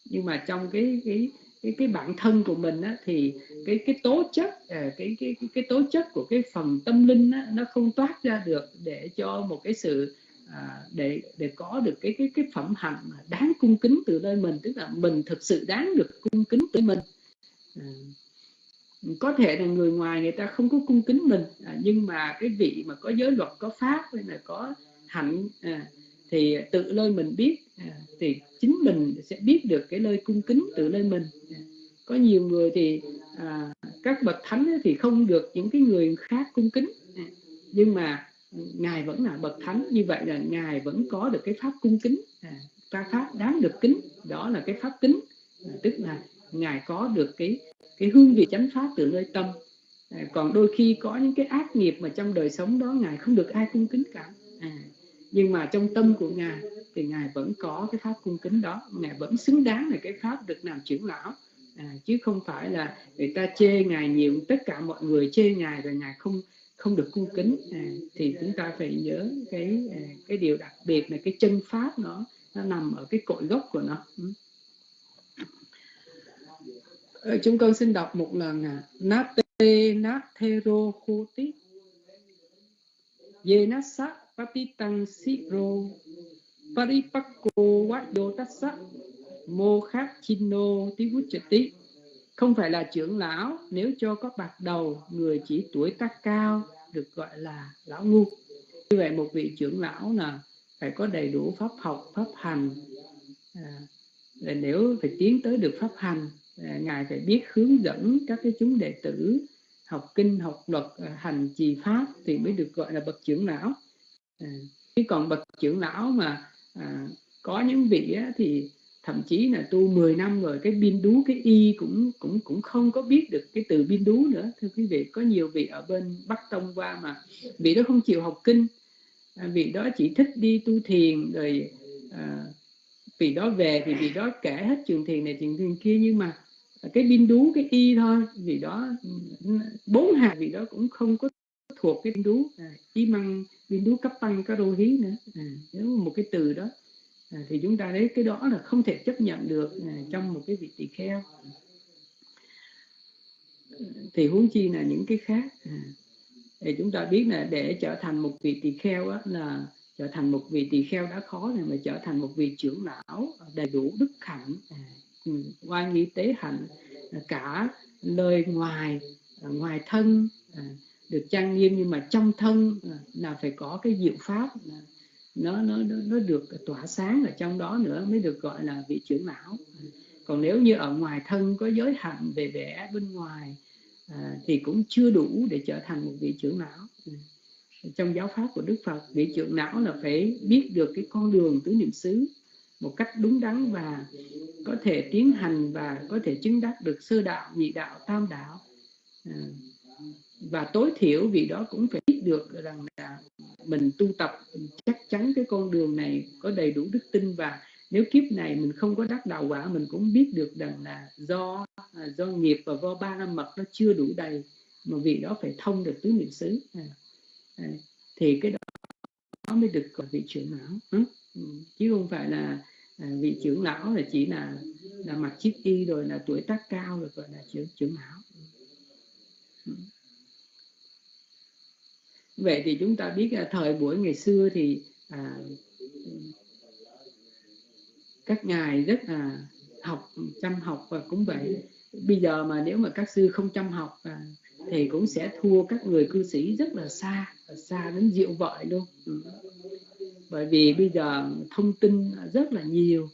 nhưng mà trong cái cái cái cái bản thân của mình á, thì cái cái tố chất à, cái cái cái cái tố chất của cái phần tâm linh á, nó không toát ra được để cho một cái sự à, để để có được cái cái cái phẩm hạnh đáng cung kính từ nơi mình tức là mình thực sự đáng được cung kính từ mình. À, có thể là người ngoài người ta không có cung kính mình à, nhưng mà cái vị mà có giới luật có pháp hay là có hạnh à, thì tự nơi mình biết à, thì chính mình sẽ biết được cái nơi cung kính tự nơi mình. À, có nhiều người thì à, các bậc thánh thì không được những cái người khác cung kính. À, nhưng mà ngài vẫn là bậc thánh như vậy là ngài vẫn có được cái pháp cung kính. À, pháp đáng được kính đó là cái pháp kính. À, tức là ngài có được cái cái hương vị chánh pháp từ nơi tâm. À, còn đôi khi có những cái ác nghiệp mà trong đời sống đó ngài không được ai cung kính cả. À, nhưng mà trong tâm của ngài thì ngài vẫn có cái pháp cung kính đó. Ngài vẫn xứng đáng là cái pháp được làm trưởng lão. À, chứ không phải là người ta chê ngài nhiều tất cả mọi người chê ngài rồi ngài không không được cung kính. À, thì chúng ta phải nhớ cái à, cái điều đặc biệt là cái chân pháp nó nó nằm ở cái cội gốc của nó. Ừ. Ờ, chúng con xin đọc một lần à. Nate nat thero nát sát patitang siro Paripakko vayo tassa Mô khát chino tí Không phải là trưởng lão Nếu cho có bạc đầu Người chỉ tuổi tác cao Được gọi là lão ngu. Như vậy một vị trưởng lão là Phải có đầy đủ pháp học, pháp hành. À, Nếu phải tiến tới được pháp hành À, ngài phải biết hướng dẫn các cái chúng đệ tử học kinh học luật à, hành trì pháp thì mới được gọi là bậc trưởng lão à, chứ còn bậc trưởng lão mà à, có những vị á, thì thậm chí là tu 10 năm rồi cái biên đú cái y cũng cũng cũng không có biết được cái từ biên đú nữa. Thưa quý vị có nhiều vị ở bên bắc tông qua mà vị đó không chịu học kinh. À, vị đó chỉ thích đi tu thiền rồi à, vị đó về thì vị đó kể hết trường thiền này trường thiền kia. Nhưng mà cái biên đú cái y thôi vì đó bốn hàng vì đó cũng không có thuộc cái đú à, y măng biên đú cấp tăng các đô hí nữa. À, nếu một cái từ đó à, thì chúng ta thấy cái đó là không thể chấp nhận được à, trong một cái vị tỳ kheo. Thì huống chi là những cái khác à, thì chúng ta biết là để trở thành một vị tỳ kheo á, là trở thành một vị tỳ kheo đã khó rồi mà trở thành một vị trưởng lão đầy đủ đức hạnh à, ừ, oai nghi tế hạnh à, cả lời ngoài à, ngoài thân à, được trang nghiêm nhưng mà trong thân à, là phải có cái diệu pháp à, nó nó nó được tỏa sáng ở trong đó nữa mới được gọi là vị trưởng lão. Còn nếu như ở ngoài thân có giới hạn về vẻ bên ngoài à, thì cũng chưa đủ để trở thành một vị trưởng lão. Trong giáo pháp của Đức Phật vị trưởng lão là phải biết được cái con đường tứ niệm xứ một cách đúng đắn và có thể tiến hành và có thể chứng đắc được sơ đạo nhị đạo tam đạo. À, và tối thiểu vì đó cũng phải biết được rằng là mình tu tập chắc chắn cái con đường này có đầy đủ đức tin. Và nếu kiếp này mình không có đắc đạo quả mình cũng biết được rằng là do à, do nghiệp và do ba năm mật nó chưa đủ đầy mà vì đó phải thông được tứ niệm xứ. À, à, thì cái đó nó mới được gọi vị trưởng lão. Ừ, chứ không phải là à, vị trưởng lão là chỉ là là mặc chiếc y rồi là tuổi tác cao rồi gọi là trưởng trưởng lão. Ừ. ừ vậy thì chúng ta biết là thời buổi ngày xưa thì à, các ngài rất là học chăm học và cũng vậy. Bây giờ mà nếu mà các sư không chăm học à, thì cũng sẽ thua các người cư sĩ rất là xa xa đến diệu vợi luôn. Ừ. bởi vì bây giờ thông tin rất là nhiều.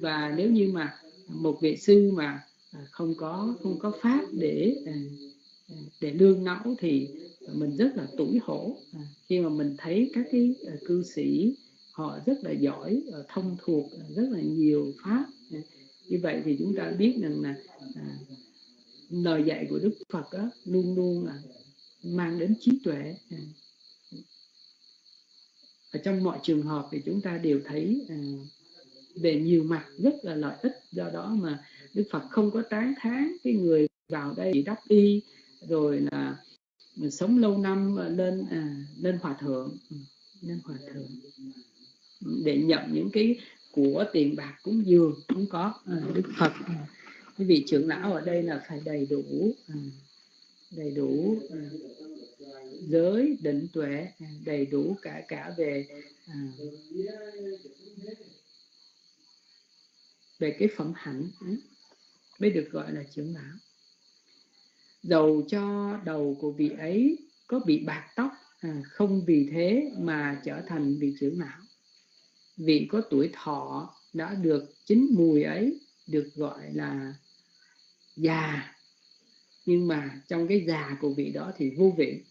Và nếu như mà một vị sư mà à, không có không có pháp để à, để lương não thì mình rất là tủi hổ à, khi mà mình thấy các cái ờ, cư sĩ họ rất là giỏi ờ, thông thuộc ờ, rất là nhiều pháp à, như vậy thì chúng ta biết rằng là à, lời dạy của đức phật đó, luôn luôn là mang đến trí tuệ à. ở trong mọi trường hợp thì chúng ta đều thấy à, về nhiều mặt rất là lợi ích do đó mà đức phật không có tán thán cái người vào đây đắp y rồi là sống lâu năm ờ, lên à, lên hòa thượng. Ừ, lên hòa thượng. Ừ, để nhận những cái của tiền bạc cúng dường cũng có à, đức phật. À, vị trưởng lão ở đây là phải đầy đủ à, đầy đủ giới định tuệ à, đầy đủ cả cả về à, về cái phẩm hạnh mới được gọi là trưởng lão dầu cho đầu của vị ấy có bị bạc tóc à, không vì thế mà trở thành vị trưởng lão. Vị có tuổi thọ đã được chính mùi ấy, được gọi là già. Nhưng mà trong cái già của vị đó thì vô vị.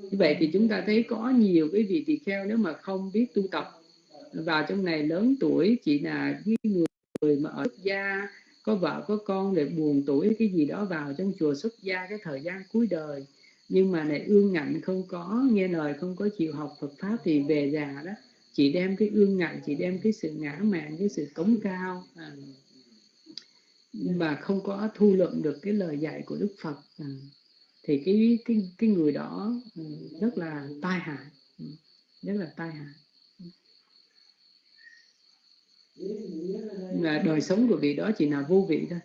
Như vậy thì chúng ta thấy có nhiều cái vị tỳ kheo nếu mà không biết tu tập. Vào trong này lớn tuổi, chỉ là những người mà ở gia có vợ có con để buồn tuổi cái gì đó vào trong chùa xuất gia cái thời gian cuối đời. Nhưng mà này ương ngạnh không có nghe lời không có chịu học Phật pháp thì về già đó. Chỉ đem cái ương ngạnh chỉ đem cái sự ngã mạn cái sự cống cao à, mà không có thu lượm được cái lời dạy của Đức Phật à, thì cái cái cái người đó ừ, rất là tai hại ừ, rất là tai hại là đời sống của vị đó chỉ là vô vị thôi.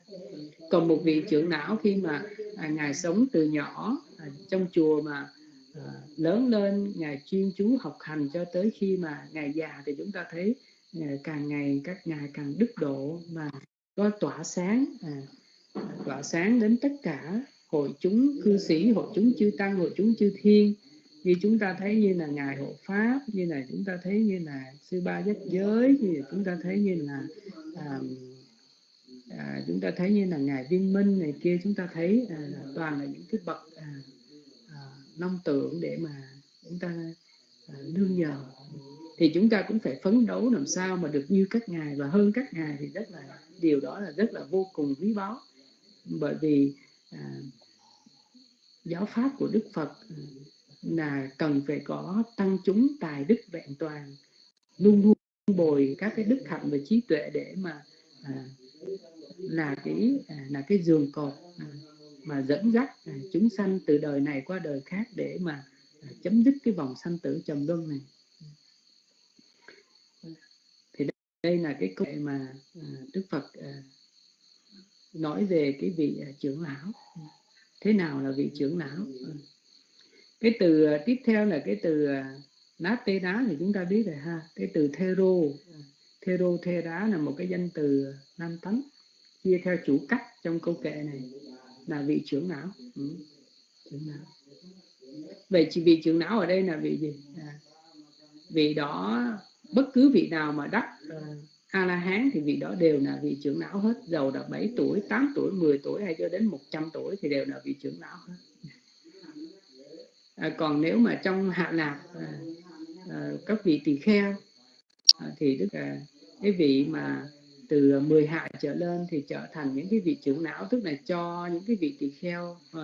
Còn một vị trưởng não khi mà à, ngài sống từ nhỏ à, trong chùa mà à, lớn lên ngài chuyên chú học hành cho tới khi mà ngài già thì chúng ta thấy à, càng ngày các ngài càng đức độ mà có tỏa sáng à, tỏa sáng đến tất cả hội chúng cư sĩ hội chúng chư tăng hội chúng chư thiên như chúng ta thấy như là ngài hộ pháp như là chúng ta thấy như là sư ba giác giới như là chúng ta thấy như là à, à, chúng ta thấy như là ngài viên minh này kia chúng ta thấy à, toàn là những cái bậc à, à, nông tượng để mà chúng ta à, nương nhờ. Thì chúng ta cũng phải phấn đấu làm sao mà được như các ngài và hơn các ngài thì rất là điều đó là rất là vô cùng quý báu. Bởi vì à, giáo pháp của Đức Phật à, là cần phải có tăng chúng tài đức vẹn toàn luôn luôn bồi các cái đức hạnh và trí tuệ để mà à, là cái à, là cái giường cột à, mà dẫn dắt à, chúng sanh từ đời này qua đời khác để mà à, chấm dứt cái vòng sanh tử trầm luân này. Thì đây là cái câu mà à, Đức Phật à, nói về cái vị à, trưởng lão. Thế nào là vị trưởng lão? Cái từ ờ, tiếp theo là cái từ ờ, nát tê đá thì chúng ta biết rồi ha. Cái từ thero ờ, thero thê đá là một cái danh từ nam tánh chia theo chủ cách trong câu kệ này là vị trưởng não ừ. trưởng não vậy chỉ vị trưởng não ở đây là vị gì? À, vị đó bất cứ vị nào mà đắc a la hán thì vị đó đều là vị trưởng não hết. Giàu là 7 tuổi 8 tuổi 10 tuổi hay cho đến 100 tuổi thì đều là vị trưởng não hết à, còn nếu mà trong hạ lạc à, à, các vị tỳ kheo à, thì tức là cái vị mà từ 10 hạ trở lên thì trở thành những cái vị trưởng não tức là cho những cái vị tỳ kheo à,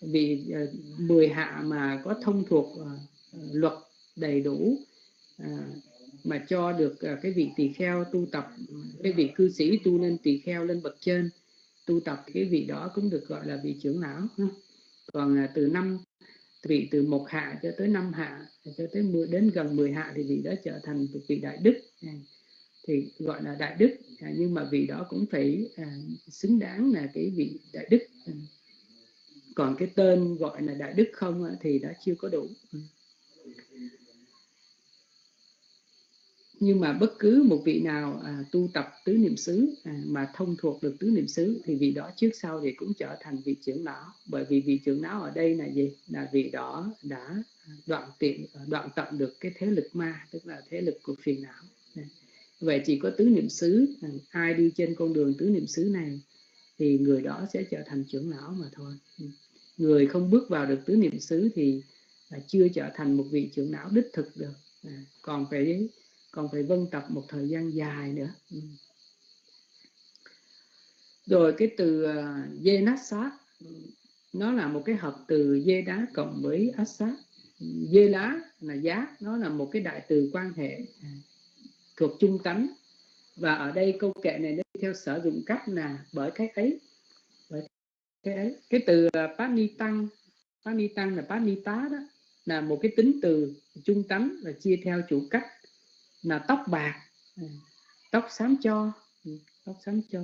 vị à, 10 hạ mà có thông thuộc à, luật đầy đủ à, mà cho được à, cái vị tỳ kheo tu tập cái vị cư sĩ tu lên tỳ kheo lên bậc trên tu tập cái vị đó cũng được gọi là vị trưởng não còn à, từ năm vị từ một hạ cho tới năm hạ cho tới 10, đến gần 10 hạ thì vị đó trở thành một vị đại đức. À, thì gọi là đại đức. À, nhưng mà vị đó cũng phải à, xứng đáng là cái vị đại đức. À, còn cái tên gọi là đại đức không thì đã chưa có đủ. Ừ. nhưng mà bất cứ một vị nào à, tu tập tứ niệm xứ à, mà thông thuộc được tứ niệm xứ thì vị đó trước sau thì cũng trở thành vị trưởng lão. Bởi vì vị trưởng lão ở đây là gì? Là vị đó đã đoạn tiện đoạn tận được cái thế lực ma tức là thế lực của phiền não. Vậy chỉ có tứ niệm xứ à, ai đi trên con đường tứ niệm xứ này thì người đó sẽ trở thành trưởng lão mà thôi. Người không bước vào được tứ niệm xứ thì à, chưa trở thành một vị trưởng lão đích thực được. À, còn phải còn phải vân tập một thời gian dài nữa. Ừ. rồi cái từ dê nát sát nó là một cái hợp từ dê đá cộng với át sát ừ, dê lá là giá nó là một cái đại từ quan hệ à, thuộc chung tánh. Và ở đây câu kệ này nó theo sở dụng cách là bởi cái ấy bởi cái ấy. Cái từ à, uh, pani tăng pani tăng là pani tá đó là một cái tính từ chung tánh và chia theo chủ cách là tóc bạc. Ừ. Tóc xám cho. Ừ, tóc xám cho.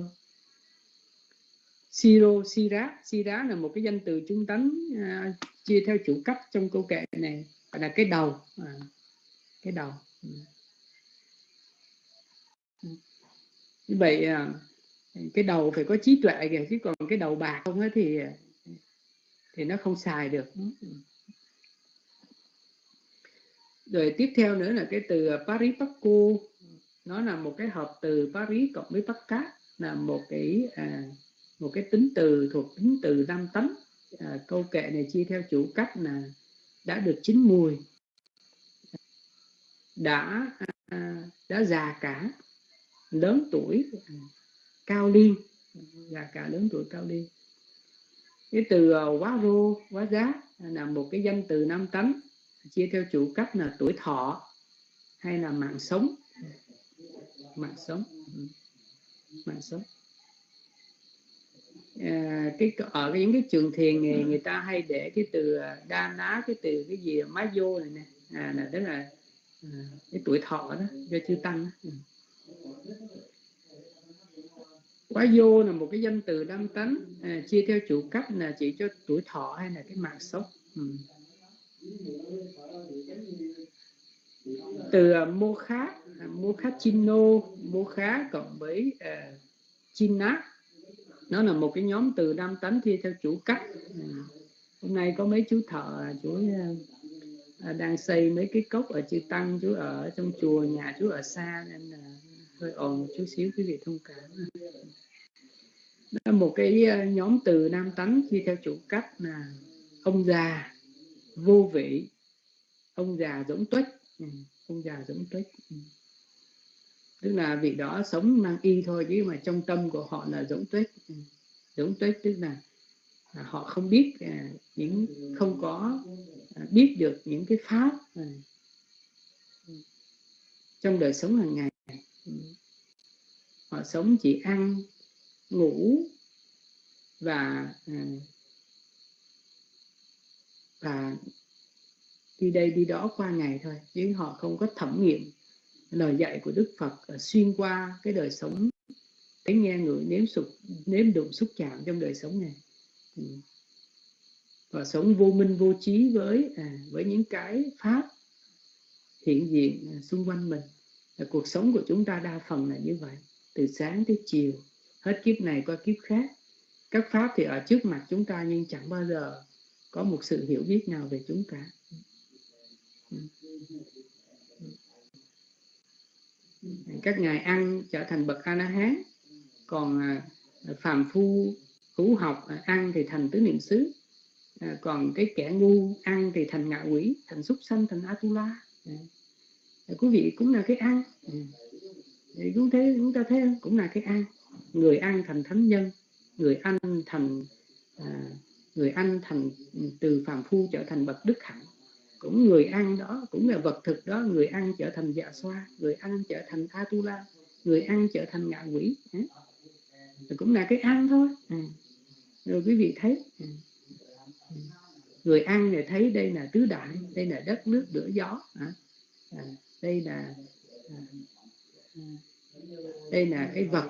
Siro sira. Sira là một cái danh từ trung tánh à, chia theo chủ cấp trong câu kệ này. Là cái đầu. À, cái đầu. Ừ. Như vậy à, cái đầu phải có trí tuệ kìa chứ còn cái đầu bạc không ấy thì thì nó không xài được rồi tiếp theo nữa là cái từ à, Paris Pacu nó là một cái hợp từ Paris cộng với Pakka là một cái à, một cái tính từ thuộc tính từ năm tánh à, câu kệ này chia theo chủ cách là đã được chín mùi đã à, đã già cả lớn tuổi à, cao liên già cả lớn tuổi cao liên cái từ à, quá rô quá giá là một cái danh từ năm tánh chia theo chủ cấp là tuổi thọ hay là mạng sống. Mạng sống. Mạng sống. À, cái ở những cái trường thiền người, người ta hay để cái từ à, đa ná cái từ cái gì má vô này nè. À, là tức là à, cái tuổi thọ đó do chư tăng đó. Ừ. Quá vô là một cái danh từ đăng tánh. À, chia theo chủ cấp là chỉ cho tuổi thọ hay là cái mạng sống. Ừ từ à, uh, mô khá uh, à, mô khá chino mô khá cộng với uh, china. Nó là một cái nhóm từ nam tánh thi theo chủ cách. Uh, hôm nay có mấy chú thợ chú uh, đang xây mấy cái cốc ở chư tăng chú ở trong chùa nhà chú ở xa nên là hơi ồn một chút xíu quý vị thông cảm. Đó là một cái nhóm từ nam tánh khi theo chủ cách là ông già vô vị. Ông già giống tuếch. Ừ, ông già giống tuếch. Ừ. tức là vị đó sống mang y thôi chứ mà trong tâm của họ là giống tuếch. Ừ. giống tuếch tức là họ không biết à, những không có à, biết được những cái pháp. À, trong đời sống hàng ngày ừ, họ sống chỉ ăn ngủ và à, và đi đây đi đó qua ngày thôi chứ họ không có thẩm nghiệm lời dạy của Đức Phật à, xuyên qua cái đời sống thấy nghe người nếm sụp nếm đụng xúc chạm trong đời sống này. Ừ. Và sống vô minh vô trí với à, với những cái pháp hiện diện à, xung quanh mình. Là cuộc sống của chúng ta đa phần là như vậy từ sáng tới chiều. Hết kiếp này qua kiếp khác. Các pháp thì ở trước mặt chúng ta nhưng chẳng bao giờ có một sự hiểu biết nào về chúng cả các ngài ăn trở thành bậc a la hán còn à, phàm phu hữu học à, ăn thì thành tứ niệm xứ à, còn cái kẻ ngu ăn thì thành ngạ quỷ thành súc sanh thành atula. À, quý vị cũng là cái ăn. Ừ. cũng thế chúng ta thấy cũng là cái ăn. Người ăn thành thánh nhân người ăn thành à, người ăn thành từ phàm phu trở thành bậc đức hạnh. Cũng người ăn đó cũng là vật thực đó người ăn trở thành dạ xoa người ăn trở thành atula người ăn trở thành ngạ quỷ. Ừ. Cũng là cái ăn thôi. À. rồi quý vị thấy à. Người ăn này thấy đây là tứ đại đây là đất nước lửa gió à, đây là à, đây là cái vật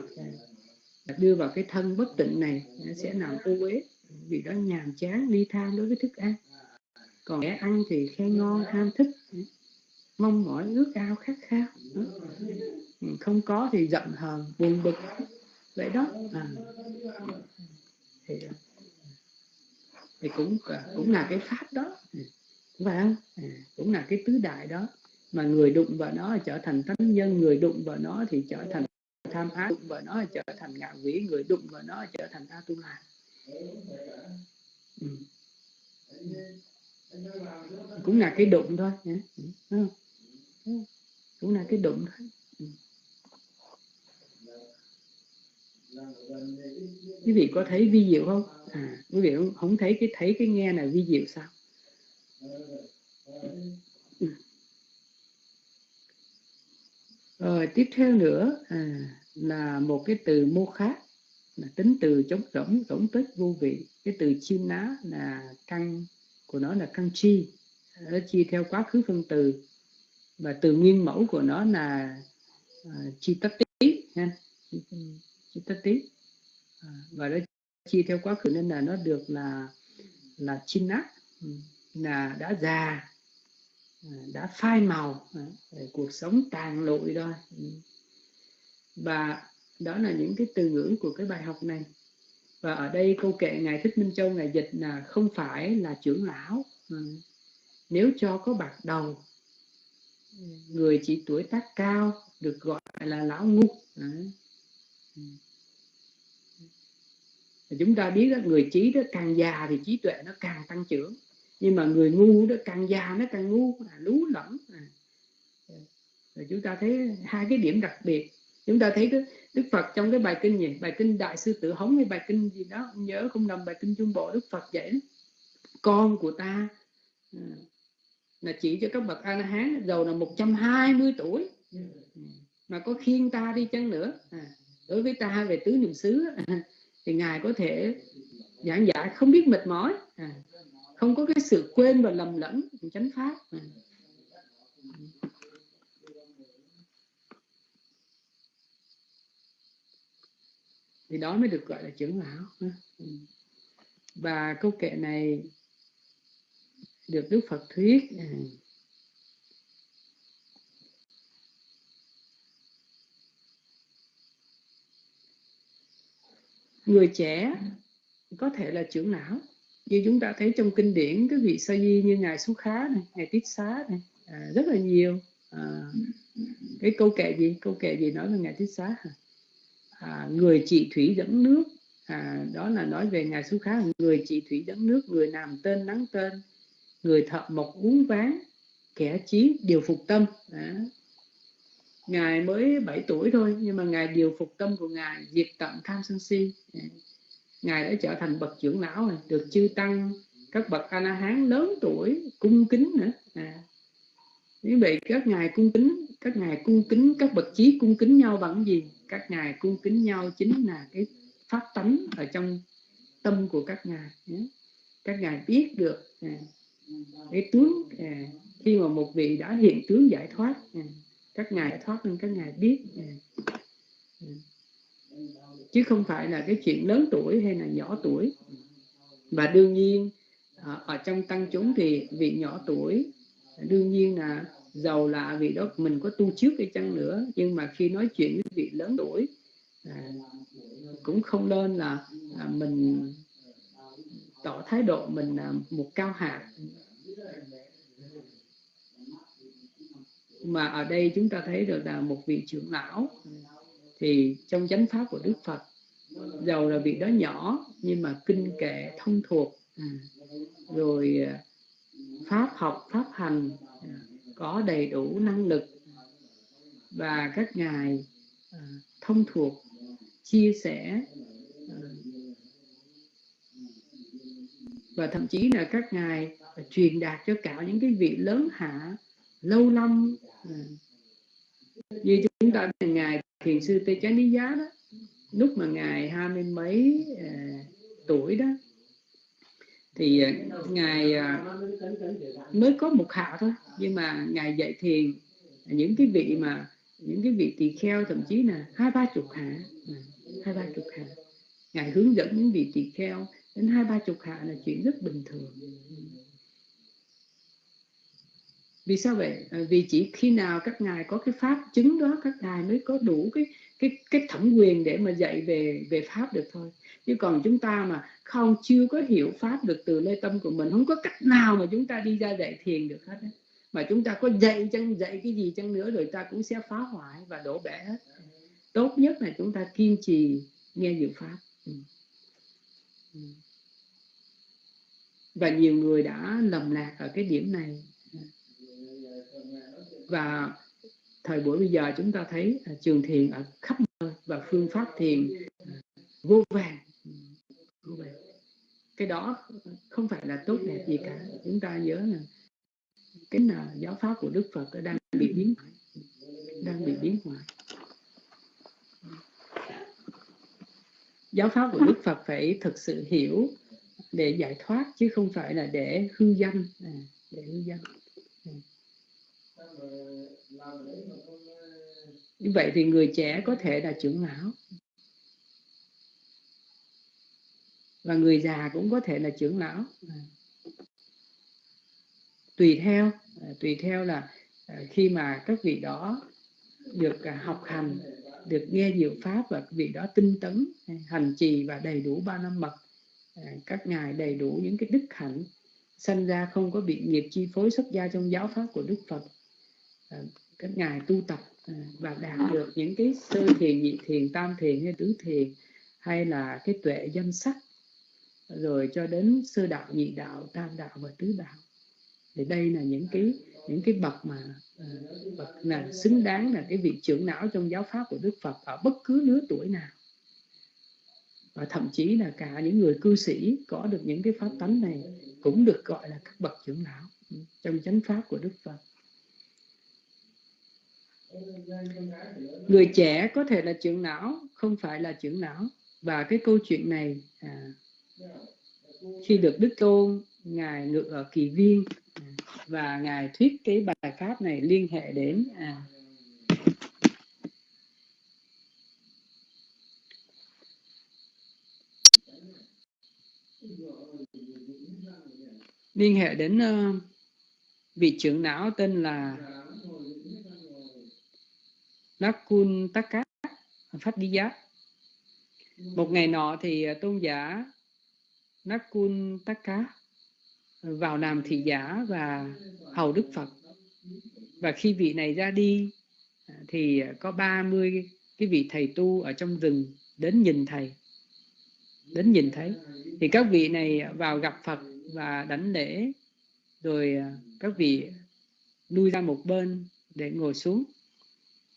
à, đưa vào cái thân bất tịnh này sẽ làm ô uế vì đó nhàm chán ly tham đối với thức ăn. Còn kẻ ăn thì khen ngon ham thích mong mỏi ước ao khát khao. Không có thì giận hờn buồn bực. Vậy đó. À. thì, à, thì cũng à, cũng là cái pháp đó. Phải không? À, cũng là cái tứ đại đó. Mà người đụng vào nó trở thành thánh nhân người đụng vào nó thì trở thành tham ái đụng vào nó trở thành ngạ quỷ người đụng vào nó trở thành a tu la. Ừ. cũng là cái đụng thôi nhé ừ, ừ. cũng là cái đụng thôi. Quý vị có thấy vi diệu không? À quý vị không, không thấy cái thấy cái nghe là vi diệu sao? Rồi tiếp theo nữa à, là một cái từ mô khác là tính từ chống rỗng rỗng tích vô vị. Cái từ chim ná là căn của nó là căn chi. Nó chi theo quá khứ phân từ. Và từ nguyên mẫu của nó là uh, chi tất tí ha? Chi tất tí à, và nó chi theo quá khứ nên là nó được là là chim nát ừ, là đã già à, đã phai màu à, cuộc sống tàn lụi rồi. Ừ. Và đó là những cái từ ngữ của cái bài học này. Và ở đây câu kệ ngài thích minh châu ngài dịch là không phải là trưởng lão. Ừ. Nếu cho có bạc đầu người chỉ tuổi tác cao được gọi là lão ngu. Ừ. ừ. chúng ta biết đó, người trí đó càng già thì trí tuệ nó càng tăng trưởng. Nhưng mà người ngu đó càng già nó càng ngu à, lú lẫn. À. rồi chúng ta thấy hai cái điểm đặc biệt chúng ta thấy cái Đức Phật trong cái bài kinh gì? Bài kinh Đại sư Tự Hống hay bài kinh gì đó không nhớ không nằm bài kinh Trung Bộ Đức Phật dạy con của ta à, là chỉ cho các bậc A La Hán giàu là 120 tuổi. Mà có khiên ta đi chăng nữa? À, đối với ta về tứ niệm xứ à, thì ngài có thể giảng giải không biết mệt mỏi. À, không có cái sự quên và lầm lẫn chánh pháp. À. thì đó mới được gọi là trưởng lão và câu kệ này được Đức Phật thuyết người trẻ có thể là trưởng lão. Như chúng ta thấy trong kinh điển cái vị sa di như ngài xú khá này ngài tiết xá này à, rất là nhiều à, cái câu kệ gì? Câu kệ gì nói về ngài tiết xá à, À, người trị thủy dẫn nước. À, đó là nói về ngài xú khá người trị thủy dẫn nước người làm tên nắng tên người thợ mộc uống ván kẻ trí điều phục tâm. À, ngài mới 7 tuổi thôi nhưng mà ngài điều phục tâm của ngài diệt tận tham sân si. Ngài đã trở thành bậc trưởng lão rồi được chư tăng các bậc a la hán lớn tuổi cung kính nữa. À. như vậy các ngài cung kính các ngài cung kính các bậc trí cung kính nhau bằng gì? Các ngài cung kính nhau chính là cái pháp tánh ở trong tâm của các ngài các ngài biết được à, cái tướng à, khi mà một vị đã hiện tướng giải thoát à, các ngài thoát nên các ngài biết chứ không phải là cái chuyện lớn tuổi hay là nhỏ tuổi. Và đương nhiên ở trong tăng chúng thì vị nhỏ tuổi, đương nhiên là giàu là vị đó mình có tu trước hay chăng nữa. Nhưng mà khi nói chuyện với vị lớn tuổi à, cũng không nên là à, mình tỏ thái độ mình là một cao hạ. Mà ở đây chúng ta thấy được là một vị trưởng lão thì trong chánh pháp của Đức Phật dầu là vị đó nhỏ nhưng mà kinh kệ thông thuộc. À, rồi à, pháp học pháp hành à, có đầy đủ năng lực và các ngài à, thông thuộc, chia sẻ à, và thậm chí là các ngài à, truyền đạt cho cả những cái vị lớn hạ lâu năm như chúng ta là ngài thiền sư tê chánh lý giá đó, lúc mà ngài hai mươi mấy tuổi đó thì ờ, ngài ờ, mới có một hạ thôi. Nhưng mà ngài dạy thiền, những cái vị mà, những cái vị tỳ kheo, thậm chí là hai ba chục hạ hai ba chục hạ. Ngài hướng dẫn những vị tỳ kheo đến hai ba chục hạ là chuyện rất bình thường. Vì sao vậy? Ờ, vì chỉ khi nào các ngài có cái pháp chứng đó, các ngài mới có đủ cái cái cái thẩm quyền để mà dạy về về pháp được thôi. Chứ còn chúng ta mà không, chưa có hiểu pháp được từ lê tâm của mình, không có cách nào mà chúng ta đi ra dạy thiền được hết mà chúng ta có dạy chăng, dạy cái gì chăng nữa rồi ta cũng sẽ phá hoại và đổ bể hết. Tốt nhất là chúng ta kiên trì nghe diệu pháp. Ừ. Ừ. và nhiều người đã lầm lạc ở cái điểm này. Ừ. Và thời buổi bây giờ chúng ta thấy à, trường thiền ở khắp nơi và phương pháp thiền à, vô vàng vô vàng cái đó không phải là tốt đẹp gì cả. Chúng ta nhớ là cái là giáo pháp của đức phật đang bị biến hoại. Đang bị biến hoại. Giáo pháp của đức phật phải thực sự hiểu để giải thoát chứ không phải là để hư danh à, để hư danh như vậy thì người trẻ có thể là trưởng lão. Và người già cũng có thể là trưởng lão. Tùy theo tùy theo là à, khi mà các vị đó được à, học hành, được nghe diệu pháp và vị đó tinh tấn, hành trì và đầy đủ ba năm mật à, các ngài đầy đủ những cái đức hạnh, sanh ra không có bị nghiệp chi phối xuất gia trong giáo pháp của đức phật Ờ, các ngài tu tập ờ, và đạt được những cái sơ thiền, nhị thiền, tam thiền hay tứ thiền, hay là cái tuệ danh sắc, rồi cho đến sơ đạo, nhị đạo, tam đạo và tứ đạo. Thì đây là những cái những cái bậc mà ờ, bậc là xứng đáng là cái vị trưởng não trong giáo pháp của Đức Phật ở bất cứ lứa tuổi nào. Và thậm chí là cả những người cư sĩ có được những cái pháp tánh này cũng được gọi là các bậc trưởng não trong chánh pháp của Đức Phật người trẻ có thể là trưởng não không phải là trưởng não. Và cái câu chuyện này à, khi được đức tôn ngài ngự ở kỳ viên và ngài thuyết cái bài pháp này liên hệ đến à, liên hệ đến uh, vị trưởng não tên là Nakun Taka Phát Đi Giá một ngày nọ thì à, tôn giả Nakun Taka vào làm thị giả và hầu Đức Phật. Và khi vị này ra đi à, thì à, có 30 cái vị thầy tu ở trong rừng đến nhìn thầy. Đến nhìn thấy. Thì các vị này vào gặp Phật và đánh lễ, rồi các vị lui ra một bên để ngồi xuống.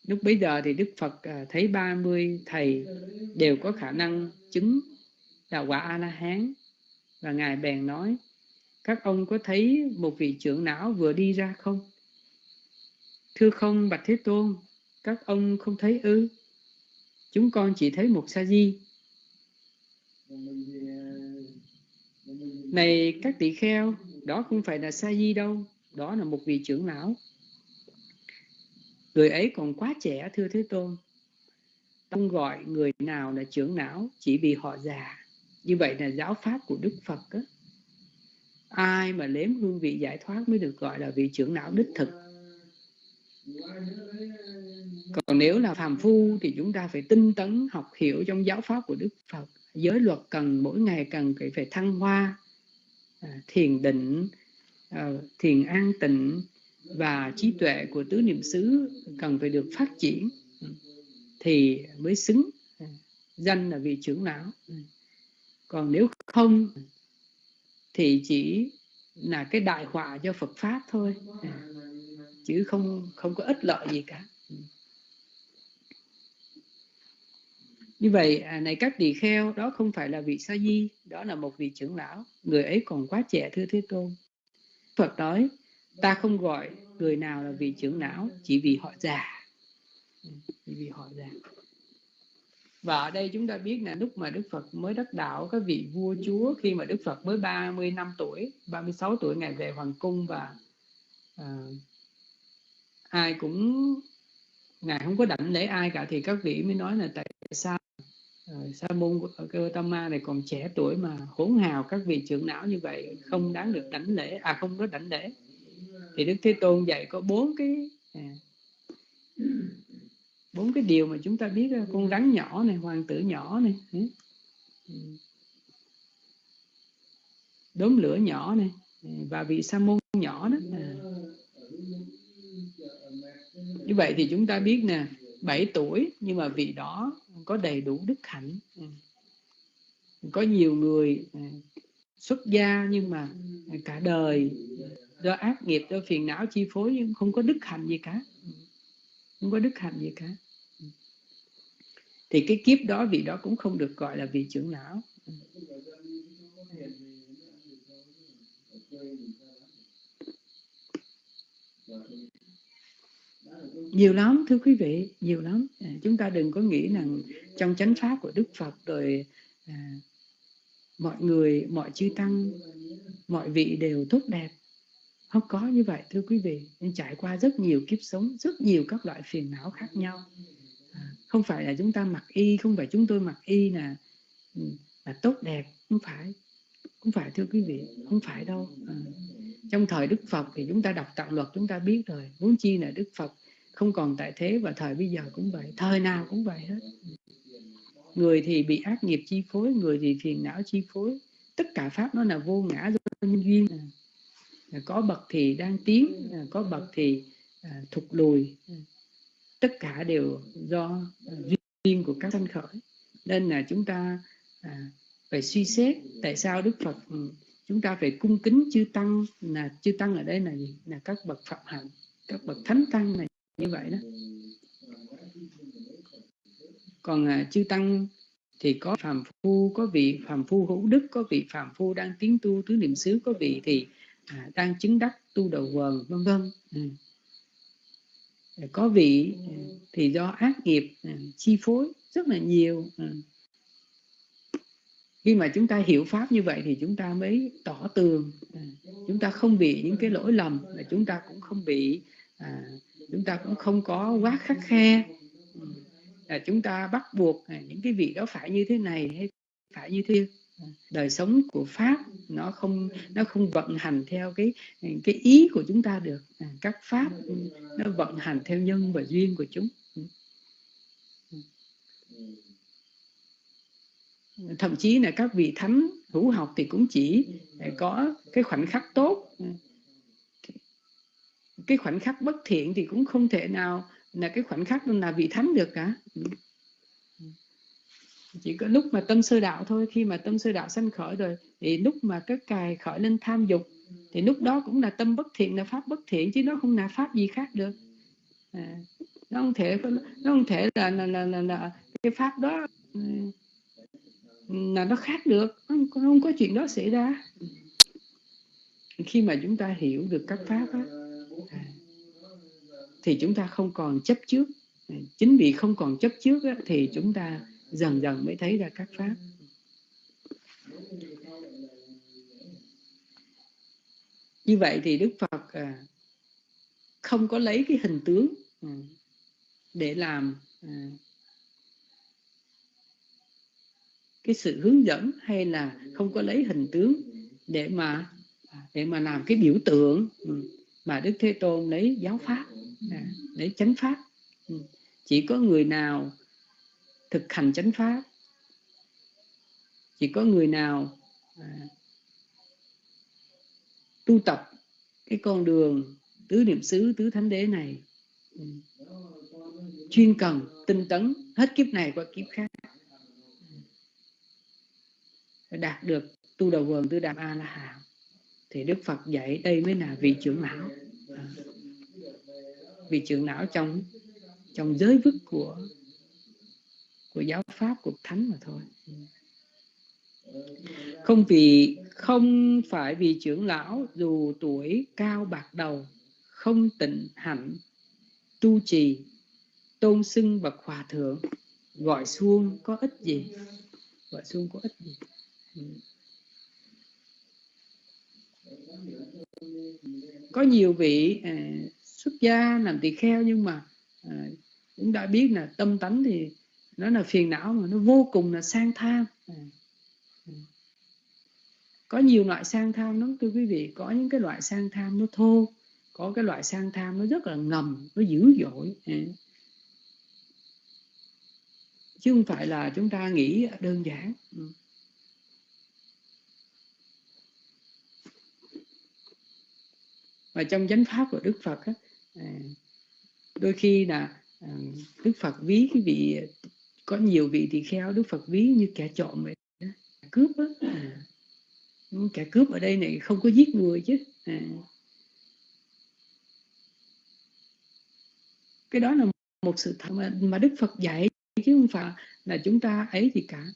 Lúc bấy giờ thì Đức Phật à, thấy 30 thầy đều có khả năng chứng đạo quả A-la-hán. Và ngài bèn nói, các ông có thấy một vị trưởng não vừa đi ra không? Thưa không, bạch thế tôn, các ông không thấy ư? Chúng con chỉ thấy một sa di. Này các tỷ kheo, đó không phải là sa di đâu, đó là một vị trưởng lão người ấy còn quá trẻ, thưa thế tôn. Không gọi người nào là trưởng não chỉ vì họ già. Như vậy là giáo pháp của đức phật đó. ai mà nếm hương vị giải thoát mới được gọi là vị trưởng não đích thực? Còn nếu là phàm phu thì chúng ta phải tinh tấn học hiểu trong giáo pháp của đức phật. Giới luật cần mỗi ngày cần phải thăng hoa à, thiền định à, thiền an tịnh và trí tuệ của tứ niệm xứ cần phải được phát triển ừ, thì mới xứng ừ, danh là vị trưởng lão ừ. còn nếu không thì chỉ là cái đại họa cho Phật pháp thôi chứ không không có ích lợi gì cả như vậy à, này các tỳ kheo, đó không phải là vị sa di, đó là một vị trưởng lão, người ấy còn quá trẻ, thưa thế tôn. Phật nói ta không gọi người nào là vị trưởng não chỉ vì họ già. Ừ, chỉ vì họ già. Và ở đây chúng ta biết là lúc mà Đức Phật mới đắc đạo các vị vua chúa khi mà Đức Phật mới 30 năm tuổi 36 tuổi ngày về hoàng cung và à, ai cũng ngài không có đảnh lễ ai cả thì các vị mới nói là tại sao ờ, sa môn cơ tam ma này còn trẻ tuổi mà hỗn hào các vị trưởng não như vậy không đáng được đảnh lễ à không có đảnh lễ thì đức thế tôn dạy có bốn cái à, bốn cái điều mà chúng ta biết con rắn nhỏ này hoàng tử nhỏ này ừ. đốm lửa nhỏ này ừ, và vị sa môn nhỏ đó à. như vậy thì chúng ta biết nè 7 tuổi nhưng mà vị đó có đầy đủ đức hạnh ừ. có nhiều người xuất gia nhưng mà cả đời do ác nghiệp do phiền não chi phối nhưng không có đức hạnh gì cả. Ừ. Không có đức hạnh gì cả. Ừ. Thì cái kiếp đó vị đó cũng không được gọi là vị trưởng lão. Ừ. Nhiều lắm thưa quý vị nhiều lắm. À, chúng ta đừng có nghĩ rằng trong chánh pháp của đức phật rồi à, mọi người mọi chư tăng mọi vị đều tốt đẹp nó có như vậy thưa quý vị. Nên trải qua rất nhiều kiếp sống rất nhiều các loại phiền não khác nhau. À, không phải là chúng ta mặc y không phải chúng tôi mặc y là ừ, là tốt đẹp. Không phải. Không phải thưa quý vị. Không phải đâu. À, trong thời đức phật thì chúng ta đọc tạng luật chúng ta biết rồi. Muốn chi là đức phật không còn tại thế và thời bây giờ cũng vậy. Thời nào cũng vậy hết. Người thì bị ác nghiệp chi phối người thì phiền não chi phối. Tất cả pháp nó là vô ngã do nhân duyên. à, có bậc thì đang tiến à, có bậc thì à, thụt lùi. Tất cả đều do duyên của các sanh khởi. Nên là chúng ta phải suy xét tại sao đức phật ừ, chúng ta phải cung kính chư tăng là chư tăng ở đây là gì? Là các bậc phạm hạnh các bậc thánh tăng này như vậy đó. Còn à, chư tăng thì có phàm phu có vị phàm phu hữu đức có vị phàm phu đang tiến tu tứ niệm xứ có vị thì à, đang chứng đắc tu đầu quần vân vân à. có vị à, thì do ác nghiệp à, chi phối rất là nhiều à. khi mà chúng ta hiểu pháp như vậy thì chúng ta mới tỏ tường à, chúng ta không bị những cái lỗi lầm là chúng ta cũng không bị à, chúng ta cũng không có quá khắc khe ừ. là chúng ta bắt buộc à, những cái vị đó phải như thế này hay phải như thế đời sống của pháp nó không nó không vận hành theo cái cái ý của chúng ta được. À, các pháp nó vận hành theo nhân và duyên của chúng. Thậm chí là các vị thánh hữu học thì cũng chỉ có cái khoảnh khắc tốt. Cái khoảnh khắc bất thiện thì cũng không thể nào là cái khoảnh khắc là vị thánh được cả chỉ có lúc mà tâm sơ đạo thôi. Khi mà tâm sơ đạo sanh khởi rồi thì lúc mà cái cài khởi lên tham dục thì lúc đó cũng là tâm bất thiện là pháp bất thiện chứ nó không là pháp gì khác được. À, nó không thể nó không thể là là, là, là, là cái pháp đó ừ, là nó khác được. Không, không có chuyện đó xảy ra. Khi mà chúng ta hiểu được các pháp đó, thì chúng ta không còn chấp trước. Chính vì không còn chấp trước á, thì chúng ta dần dần mới thấy ra các pháp. Như vậy thì đức phật à, không có lấy cái hình tướng à, để làm à, cái sự hướng dẫn hay là không có lấy hình tướng để mà để mà làm cái biểu tượng ừ, mà đức thế tôn lấy giáo pháp lấy chánh pháp. Ừ, chỉ có người nào thực hành chánh pháp. Chỉ có người nào à, tu tập cái con đường tứ niệm xứ tứ thánh đế này ừ, chuyên cần tinh tấn hết kiếp này qua kiếp khác ừ, đạt được tu đầu vườn tứ đàm a la hán thì đức phật dạy đây mới là vị trưởng lão. À, vị trưởng lão trong trong giới vức của của giáo pháp của thánh mà thôi. Không vì không phải vì trưởng lão dù tuổi cao bạc đầu không tịnh hạnh tu trì tôn xưng bậc hòa thượng gọi xuông có ích gì? Gọi xuông có ích gì? Có nhiều vị à, xuất gia làm tỳ kheo nhưng mà à, cũng đã biết là tâm tánh thì nó là phiền não mà nó vô cùng là sang tham à, ừ. có nhiều loại sang tham lắm thưa quý vị có những cái loại sang tham nó thô có cái loại sang tham nó rất là ngầm nó dữ dội à. chứ không phải là chúng ta nghĩ đơn giản ừ. và trong chánh pháp của đức phật à, đôi khi là à, đức phật ví cái vị có nhiều vị tỳ kheo đức phật ví như kẻ trộm vậy đó. cướp á. À, kẻ cướp ở đây này không có giết người chứ. À. cái đó là một sự thật mà, mà đức phật dạy chứ không phải là chúng ta ấy thì cả.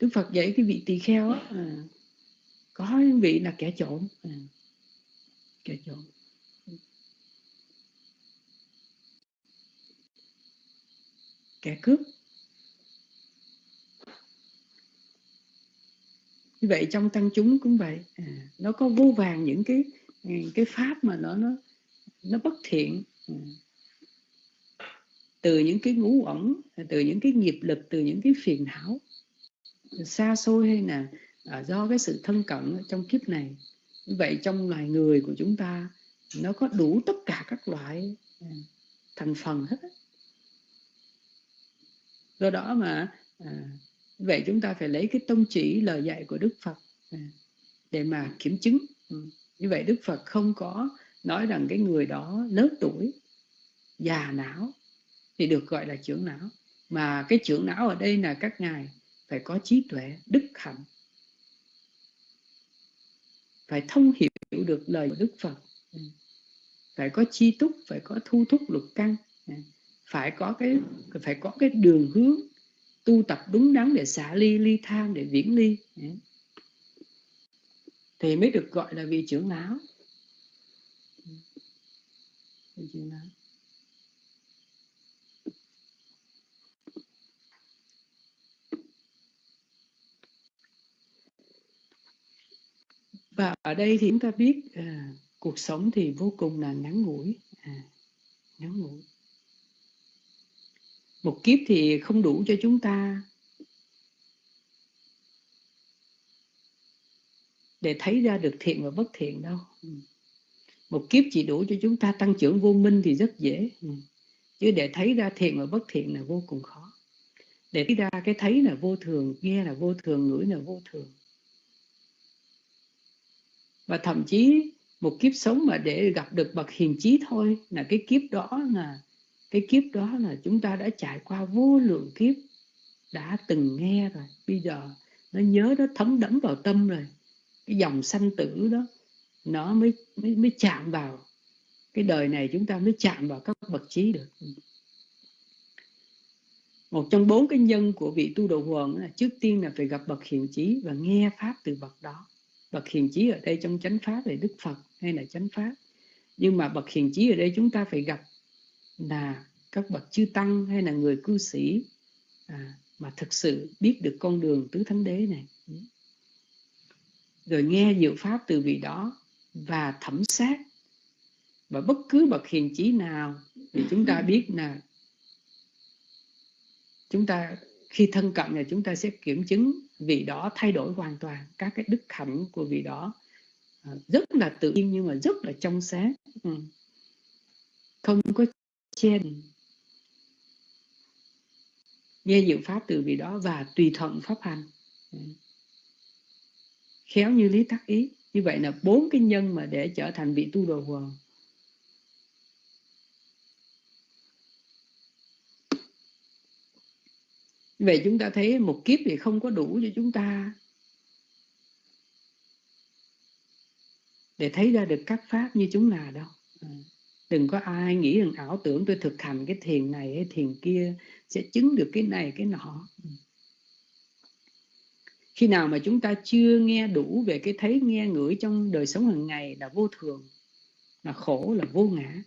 Đức phật dạy cái vị tỳ kheo á. À, có những vị là kẻ trộm à, kẻ trộm kẻ cướp. Như vậy trong tăng chúng cũng vậy. À, nó có vô vàng những cái à, cái pháp mà nó nó nó bất thiện. À. từ những cái ngũ ẩn từ những cái nghiệp lực từ những cái phiền não. Xa xôi hay là à, do cái sự thân cận trong kiếp này. Như vậy trong loài người của chúng ta nó có đủ tất cả các loại à, thành phần hết do đó mà à, vậy chúng ta phải lấy cái tông chỉ lời dạy của đức phật à, để mà kiểm chứng ừ. như vậy đức phật không có nói rằng cái người đó lớn tuổi già não thì được gọi là trưởng não mà cái trưởng não ở đây là các ngài phải có trí tuệ đức hạnh phải thông hiểu được lời của Đức Phật ừ, phải có chi túc phải có thu thúc lục căn. Ừ, phải có cái phải có cái đường hướng tu tập đúng đắn để xả ly ly tham để viễn ly. Thì mới được gọi là vị trưởng lão. Vị trưởng lão. Và ở đây thì chúng ta biết à, cuộc sống thì vô cùng là ngắn ngủi. À, ngắn ngủi một kiếp thì không đủ cho chúng ta. Để thấy ra được thiện và bất thiện đâu. Ừ. một kiếp chỉ đủ cho chúng ta tăng trưởng vô minh thì rất dễ. Ừ. chứ để thấy ra thiện và bất thiện là vô cùng khó. Để thấy ra cái thấy là vô thường nghe là vô thường ngửi là vô thường. Và thậm chí một kiếp sống mà để gặp được bậc hiền trí thôi là cái kiếp đó là cái kiếp đó là chúng ta đã trải qua vô lượng kiếp, đã từng nghe rồi. Bây giờ nó nhớ, nó thấm đẫm vào tâm rồi. Cái dòng sanh tử đó, nó mới mới mới chạm vào. Cái đời này chúng ta mới chạm vào các bậc trí được. Một trong bốn cái nhân của vị tu đồ huần là trước tiên là phải gặp bậc hiền trí và nghe pháp từ bậc đó. Bậc hiền trí ở đây trong chánh pháp là đức phật hay là chánh pháp. Nhưng mà bậc hiền trí ở đây chúng ta phải gặp là các bậc chư tăng hay là người cư sĩ à, mà thực sự biết được con đường tứ thánh đế này. Rồi nghe diệu pháp từ vị đó và thẩm sát và bất cứ bậc hiền trí nào thì chúng ta biết là chúng ta khi thân cận là chúng ta sẽ kiểm chứng vị đó thay đổi hoàn toàn các cái đức hạnh của vị đó. À, rất là tự nhiên nhưng mà rất là trong sáng. Ừ. Không có trên nghe diệu pháp từ vị đó và tùy thuận pháp hành. Khéo như lý tắc ý. Như vậy là bốn cái nhân mà để trở thành vị tu đồ hoàng vậy chúng ta thấy một kiếp thì không có đủ cho chúng ta để thấy ra được các pháp như chúng là đâu đừng có ai nghĩ rằng ảo tưởng tôi thực hành cái thiền này hay thiền kia sẽ chứng được cái này, cái nọ. Khi nào mà chúng ta chưa nghe đủ về cái thấy nghe ngửi trong đời sống hàng ngày là vô thường, là khổ, là vô ngã,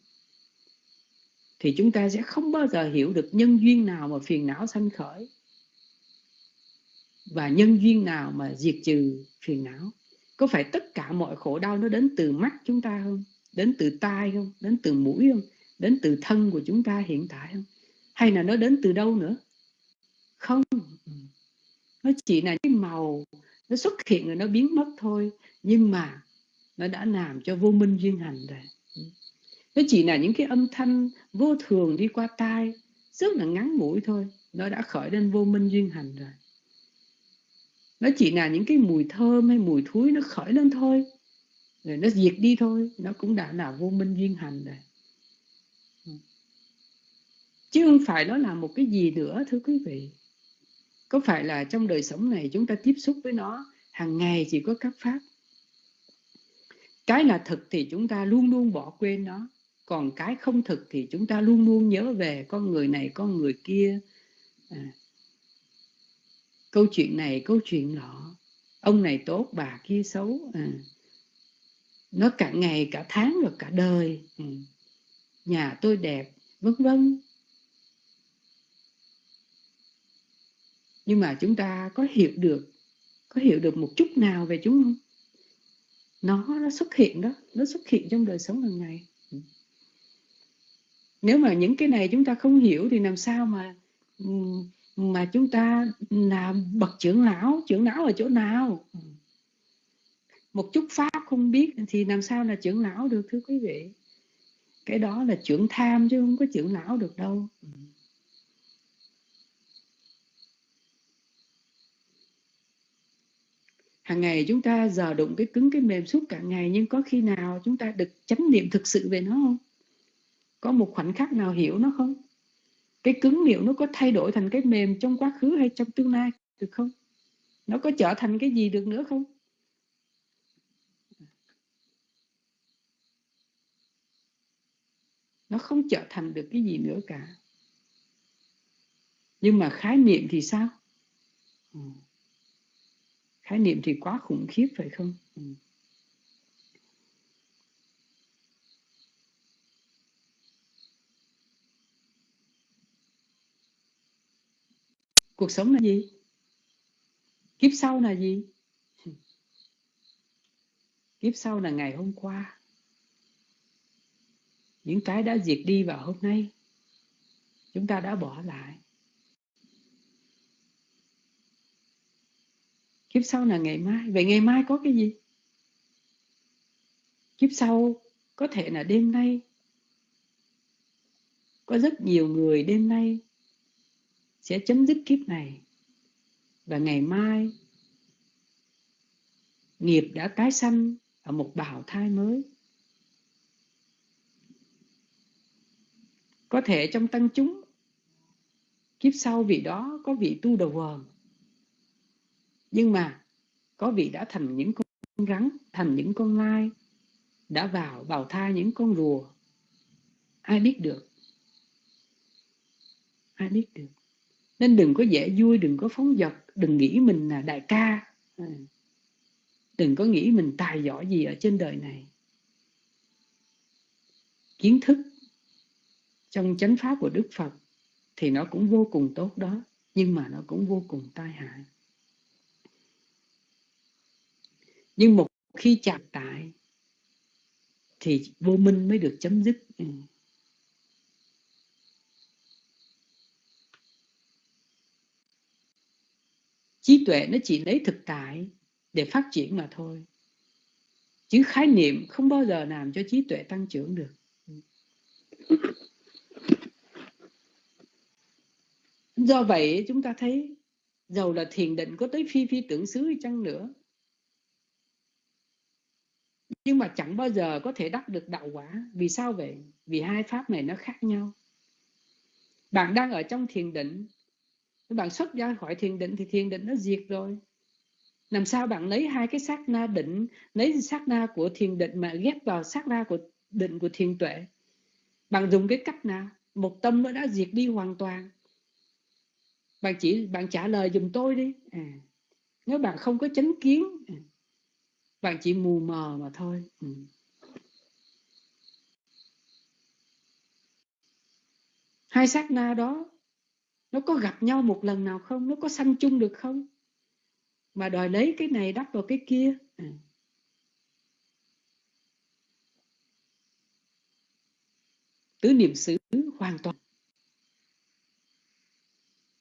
thì chúng ta sẽ không bao giờ hiểu được nhân duyên nào mà phiền não sanh khởi và nhân duyên nào mà diệt trừ phiền não. Có phải tất cả mọi khổ đau nó đến từ mắt chúng ta không? Đến từ tai không, đến từ mũi không, đến từ thân của chúng ta hiện tại không? Hay là nó đến từ đâu nữa? Không. Nó chỉ là cái màu, nó xuất hiện rồi nó biến mất thôi. Nhưng mà nó đã làm cho vô minh duyên hành rồi. Nó chỉ là những cái âm thanh vô thường đi qua tai, rất là ngắn ngủi thôi. Nó đã khởi lên vô minh duyên hành rồi. Nó chỉ là những cái mùi thơm hay mùi thúi nó khởi lên thôi rồi nó diệt đi thôi. Nó cũng đã là vô minh duyên hành rồi. Chứ không phải nó là một cái gì nữa thưa quý vị. Có phải là trong đời sống này chúng ta tiếp xúc với nó hàng ngày chỉ có các pháp. Cái là thực thì chúng ta luôn luôn bỏ quên nó. Còn cái không thực thì chúng ta luôn luôn nhớ về con người này con người kia. À, câu chuyện này câu chuyện nọ. Ông này tốt bà kia xấu. À, nó cả ngày, cả tháng rồi cả đời. Ừ. Nhà tôi đẹp, vân vân. Nhưng mà chúng ta có hiểu được, có hiểu được một chút nào về chúng không? Nó nó xuất hiện đó, nó xuất hiện trong đời sống hàng ngày. Ừ. Nếu mà những cái này chúng ta không hiểu thì làm sao mà ừ, mà chúng ta làm bậc trưởng lão trưởng lão ở chỗ nào? Một chút pháp không biết thì làm sao là trưởng não được, thưa quý vị? Cái đó là trưởng tham chứ không có trưởng não được đâu. Hàng ngày chúng ta giờ đụng cái cứng cái mềm suốt cả ngày, nhưng có khi nào chúng ta được chánh niệm thực sự về nó không? Có một khoảnh khắc nào hiểu nó không? Cái cứng liệu nó có thay đổi thành cái mềm trong quá khứ hay trong tương lai được không? Nó có trở thành cái gì được nữa không? Nó không trở thành được cái gì nữa cả. Nhưng mà khái niệm thì sao? Ừ. khái niệm thì quá khủng khiếp phải không? Ừ. cuộc sống là gì? Kiếp sau là gì? Kiếp sau là ngày hôm qua những cái đã diệt đi vào hôm nay, chúng ta đã bỏ lại. Kiếp sau là ngày mai. Vậy ngày mai có cái gì? Kiếp sau có thể là đêm nay. Có rất nhiều người đêm nay sẽ chấm dứt kiếp này. Và ngày mai, nghiệp đã tái sanh ở một bào thai mới. Có thể trong tăng chúng, kiếp sau vị đó có vị tu đầu vờn nhưng mà có vị đã thành những con rắn, thành những con lai, đã vào bào thai những con rùa. Ai biết được? Ai biết được? Nên đừng có dễ vui, đừng có phóng dật, đừng nghĩ mình là đại ca. Ừ. Đừng có nghĩ mình tài giỏi gì ở trên đời này. Kiến thức trong chánh pháp của đức phật thì nó cũng vô cùng tốt đó, nhưng mà nó cũng vô cùng tai hại. Nhưng một khi chạm tại thì vô minh mới được chấm dứt. Ừ. trí tuệ nó chỉ lấy thực tại để phát triển mà thôi. Chứ khái niệm không bao giờ làm cho trí tuệ tăng trưởng được. Do vậy, chúng ta thấy dầu là thiền định có tới phi phi tưởng xứ chăng nữa. Nhưng mà chẳng bao giờ có thể đắc được đạo quả. Vì sao vậy? Vì hai pháp này nó khác nhau. Bạn đang ở trong thiền định, bạn xuất ra khỏi thiền định thì thiền định nó diệt rồi. Làm sao bạn lấy hai cái sát na định, lấy sát na của thiền định mà ghép vào sát na của định của thiền tuệ? Bạn dùng cái cách nào? Một tâm nó đã diệt đi hoàn toàn bạn chỉ bạn trả lời dùm tôi đi. À, nếu bạn không có chánh kiến à, bạn chỉ mù mờ mà thôi. Ừ. hai sát na đó nó có gặp nhau một lần nào không? Nó có sanh chung được không? Mà đòi lấy cái này đắp vào cái kia. À. tứ niệm xứ hoàn toàn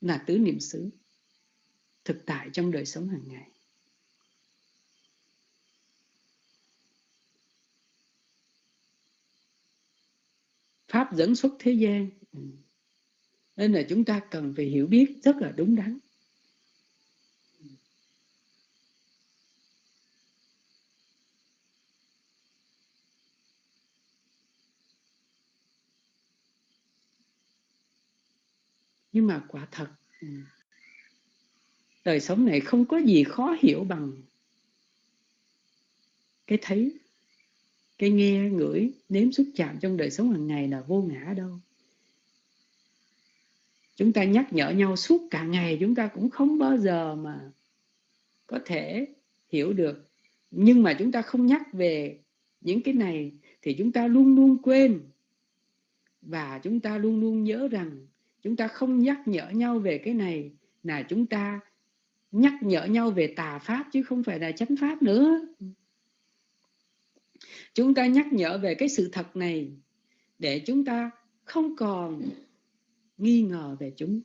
là tứ niệm xứ, thực tại trong đời sống hàng ngày. Pháp dẫn xuất thế gian. Ừ. Nên là chúng ta cần phải hiểu biết rất là đúng đắn. Nhưng mà quả thật ừ, đời sống này không có gì khó hiểu bằng cái thấy, cái nghe, ngửi, nếm xúc chạm trong đời sống hàng ngày là vô ngã đâu. Chúng ta nhắc nhở nhau suốt cả ngày, chúng ta cũng không bao giờ mà có thể hiểu được. Nhưng mà chúng ta không nhắc về những cái này thì chúng ta luôn luôn quên. Và chúng ta luôn luôn nhớ rằng chúng ta không nhắc nhở nhau về cái này, là chúng ta nhắc nhở nhau về tà pháp chứ không phải là chánh pháp nữa. Chúng ta nhắc nhở về cái sự thật này để chúng ta không còn nghi ngờ về chúng.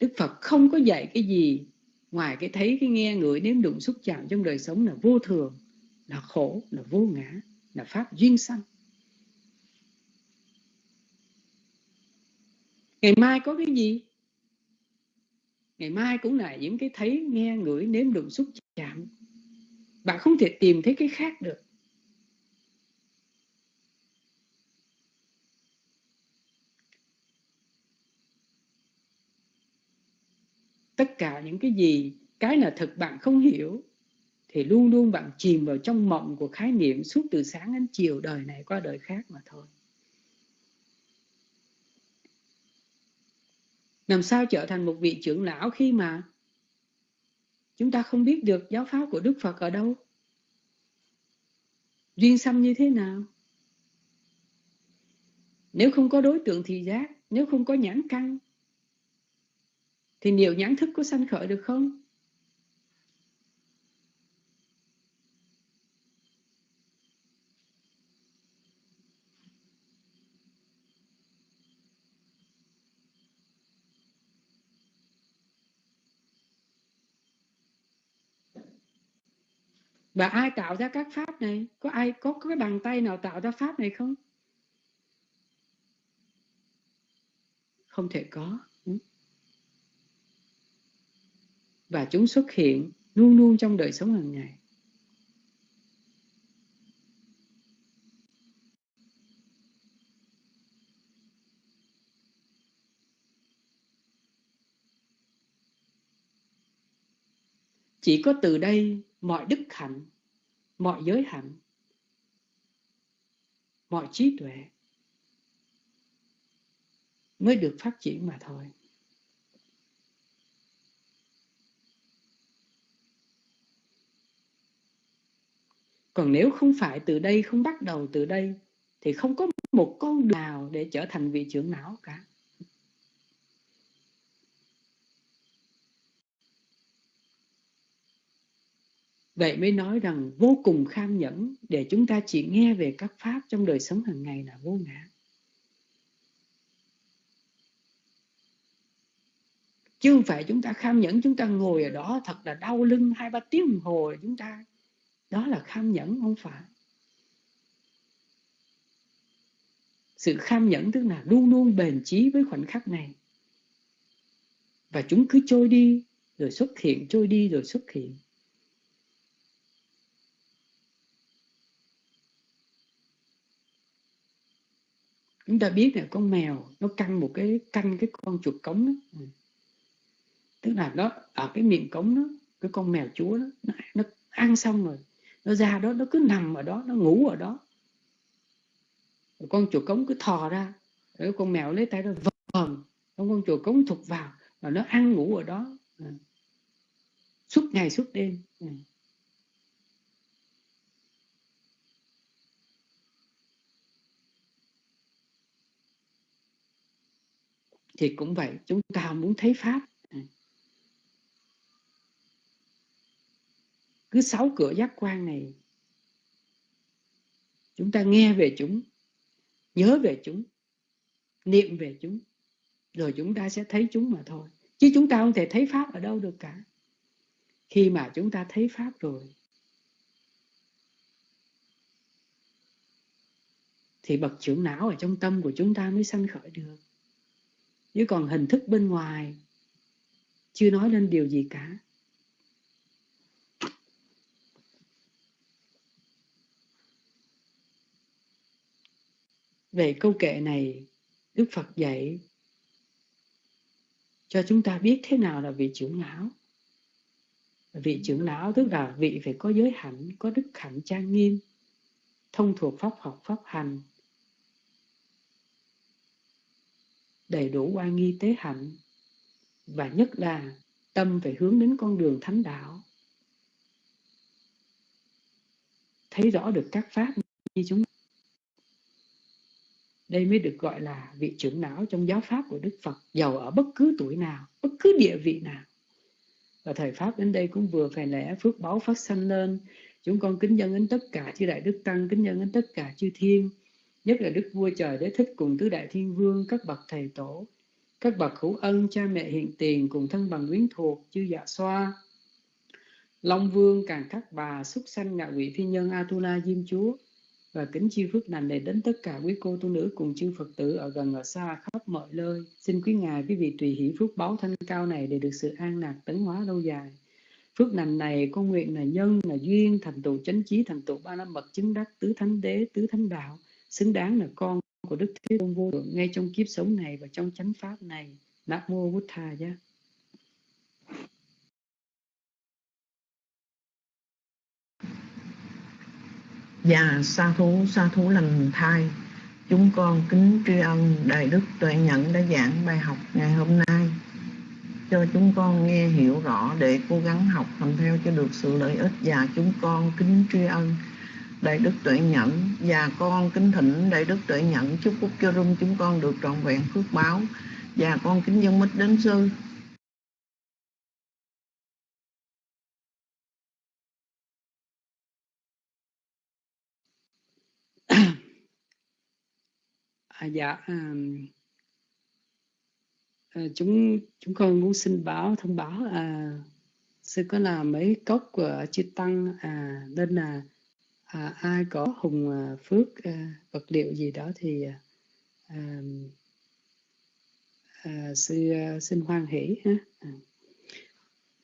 Đức phật không có dạy cái gì ngoài cái thấy cái nghe ngửi nếm đụng xúc chạm trong đời sống là vô thường, là khổ, là vô ngã, là pháp duyên sanh. Ngày mai có cái gì? Ngày mai cũng là những cái thấy nghe ngửi nếm đụng xúc chạm. Bạn không thể tìm thấy cái khác được. Tất cả những cái gì, cái là thực bạn không hiểu, thì luôn luôn bạn chìm vào trong mộng của khái niệm suốt từ sáng đến chiều đời này qua đời khác mà thôi. Làm sao trở thành một vị trưởng lão khi mà chúng ta không biết được giáo pháp của Đức Phật ở đâu? Duyên xăm như thế nào? Nếu không có đối tượng thì giác, nếu không có nhãn căn, thì liệu nhãn thức có sanh khởi được không? Và ai tạo ra các pháp này? Có ai có, cái bàn tay nào tạo ra pháp này không? Không thể có. Ừ. Và chúng xuất hiện luôn luôn trong đời sống hàng ngày. Chỉ có từ đây mọi đức hạnh, mọi giới hạnh, mọi trí tuệ mới được phát triển mà thôi. Còn nếu không phải từ đây không bắt đầu từ đây, thì không có một con đường nào để trở thành vị trưởng não cả. Vậy mới nói rằng vô cùng kham nhẫn để chúng ta chỉ nghe về các pháp trong đời sống hàng ngày là vô ngã. Chứ không phải chúng ta kham nhẫn, chúng ta ngồi ở đó thật là đau lưng hai ba tiếng đồng hồ chúng ta. Đó là kham nhẫn không phải. Sự kham nhẫn tức là luôn luôn bền chí với khoảnh khắc này. Và chúng cứ trôi đi, rồi xuất hiện, trôi đi rồi xuất hiện. Chúng ta biết là con mèo nó căng một cái canh cái con chuột cống đó. Ừ. Tức là nó ở cái miệng cống đó cái con mèo chúa đó nó, nó ăn xong rồi nó ra đó nó cứ nằm ở đó nó ngủ ở đó. Rồi con chuột cống cứ thò ra rồi con mèo lấy tay nó vờn con con chuột cống thụt vào và nó ăn ngủ ở đó. Ừ. Suốt ngày suốt đêm. Ừ. thì cũng vậy, chúng ta muốn thấy pháp. Cứ sáu cửa giác quan này, chúng ta nghe về chúng, nhớ về chúng, niệm về chúng, rồi chúng ta sẽ thấy chúng mà thôi. Chứ chúng ta không thể thấy pháp ở đâu được cả. Khi mà chúng ta thấy pháp rồi, thì bậc trưởng não ở trong tâm của chúng ta mới sanh khởi được chứ còn hình thức bên ngoài, chưa nói lên điều gì cả. Về câu kệ này, đức phật dạy cho chúng ta biết thế nào là vị trưởng lão. Vị trưởng lão tức là vị phải có giới hạnh có đức hạnh trang nghiêm, thông thuộc pháp học, pháp hành. Đầy đủ oai nghi tế hạnh, và nhất là tâm phải hướng đến con đường thánh đạo. Thấy rõ được các pháp như chúng. Đây mới được gọi là vị trưởng não trong giáo pháp của Đức Phật, giàu ở bất cứ tuổi nào, bất cứ địa vị nào. Và thời pháp đến đây cũng vừa phải lẽ phước báo phát sanh lên. Chúng con kính dân đến tất cả chư đại đức tăng, kính dân đến tất cả chư thiên nhất là đức vua trời đế thích cùng tứ đại thiên vương các bậc thầy tổ các bậc hữu ân cha mẹ hiện tiền cùng thân bằng quyến thuộc chư dạ xoa long vương càng các bà xuất sanh ngạ quỷ phi nhân atula diêm chúa và kính chi phước lành này đến tất cả quý cô tu nữ cùng chư Phật tử ở gần ở xa khắp mọi nơi. Xin quý ngài quý vị tùy hỷ phước báo thanh cao này để được sự an lạc tấn hóa lâu dài. Phước lành này con nguyện là nhân, là duyên, thành tựu chánh trí, thành tựu ba năm bậc chứng đắc, tứ thánh đế, tứ thánh đạo, xứng đáng là con của Đức Thế Tôn vô lượng ngay trong kiếp sống này và trong chánh pháp này. Nam mô Bụt Thà nhé. và sa thú sa thú lành thai chúng con kính tri ân đại đức tuệ nhẫn đã giảng bài học ngày hôm nay cho chúng con nghe hiểu rõ để cố gắng học làm theo cho được sự lợi ích và chúng con kính tri ân đại đức tuệ nhẫn và con kính thỉnh đại đức tuệ nhẫn chúc phúc cho rung chúng con được trọn vẹn phước báo. Và con kính dân mít đến sư. À, dạ à, à, chúng chúng con muốn xin báo thông báo à, sư có làm mấy cốc của chư tăng à, nên là à, ai có hùng à, phước à, vật liệu gì đó thì à, à, à sư à, xin hoan hỷ ha. À.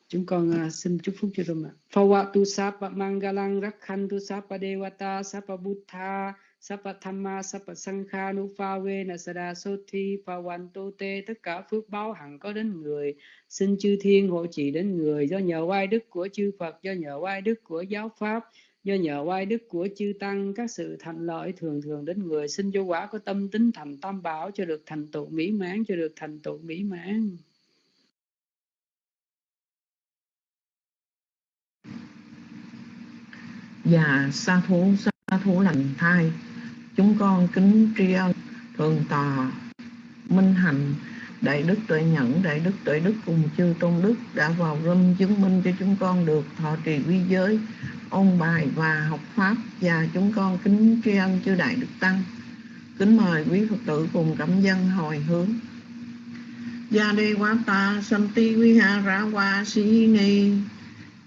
chúng con à, xin chúc phúc cho rồi mà Phawatu sapa mangalang rakhantu sapa devata sapa buddha sapa thamma sapa sangha nupave nasada soti pawanto te tất cả phước báo hằng có đến người xin chư thiên hộ trì đến người do nhờ oai đức của chư Phật do nhờ oai đức của giáo pháp do nhờ oai đức của chư tăng, các sự thành lợi thường thường đến người. Xin vô quả có tâm tính thành tam bảo cho được thành tựu mỹ mãn, cho được thành tựu mỹ mãn. Và sa thú sa thú lành thai. Chúng con kính tri ân thường tòa minh hạnh, đại đức tuệ nhẫn, đại đức tuệ đức cùng chư tôn đức đã vào râm chứng minh cho chúng con được thọ trì quy giới ôn bài và học pháp. Và chúng con kính tri ân chư đại đức tăng. Kính mời quý phật tử cùng cảm dân hồi hướng. Gia đê quá ta santi ra qua si ni.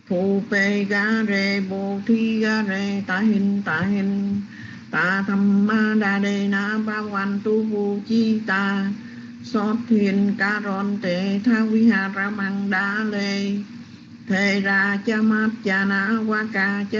Phu pe ga re bồ thi ga re ta hin ta hin ta tham ma đa đề na ba quan tu vu chi ta. So thiền ca ron tệ tha quý hà ra mang đa lê thề ra cha mát cha na wa ca cha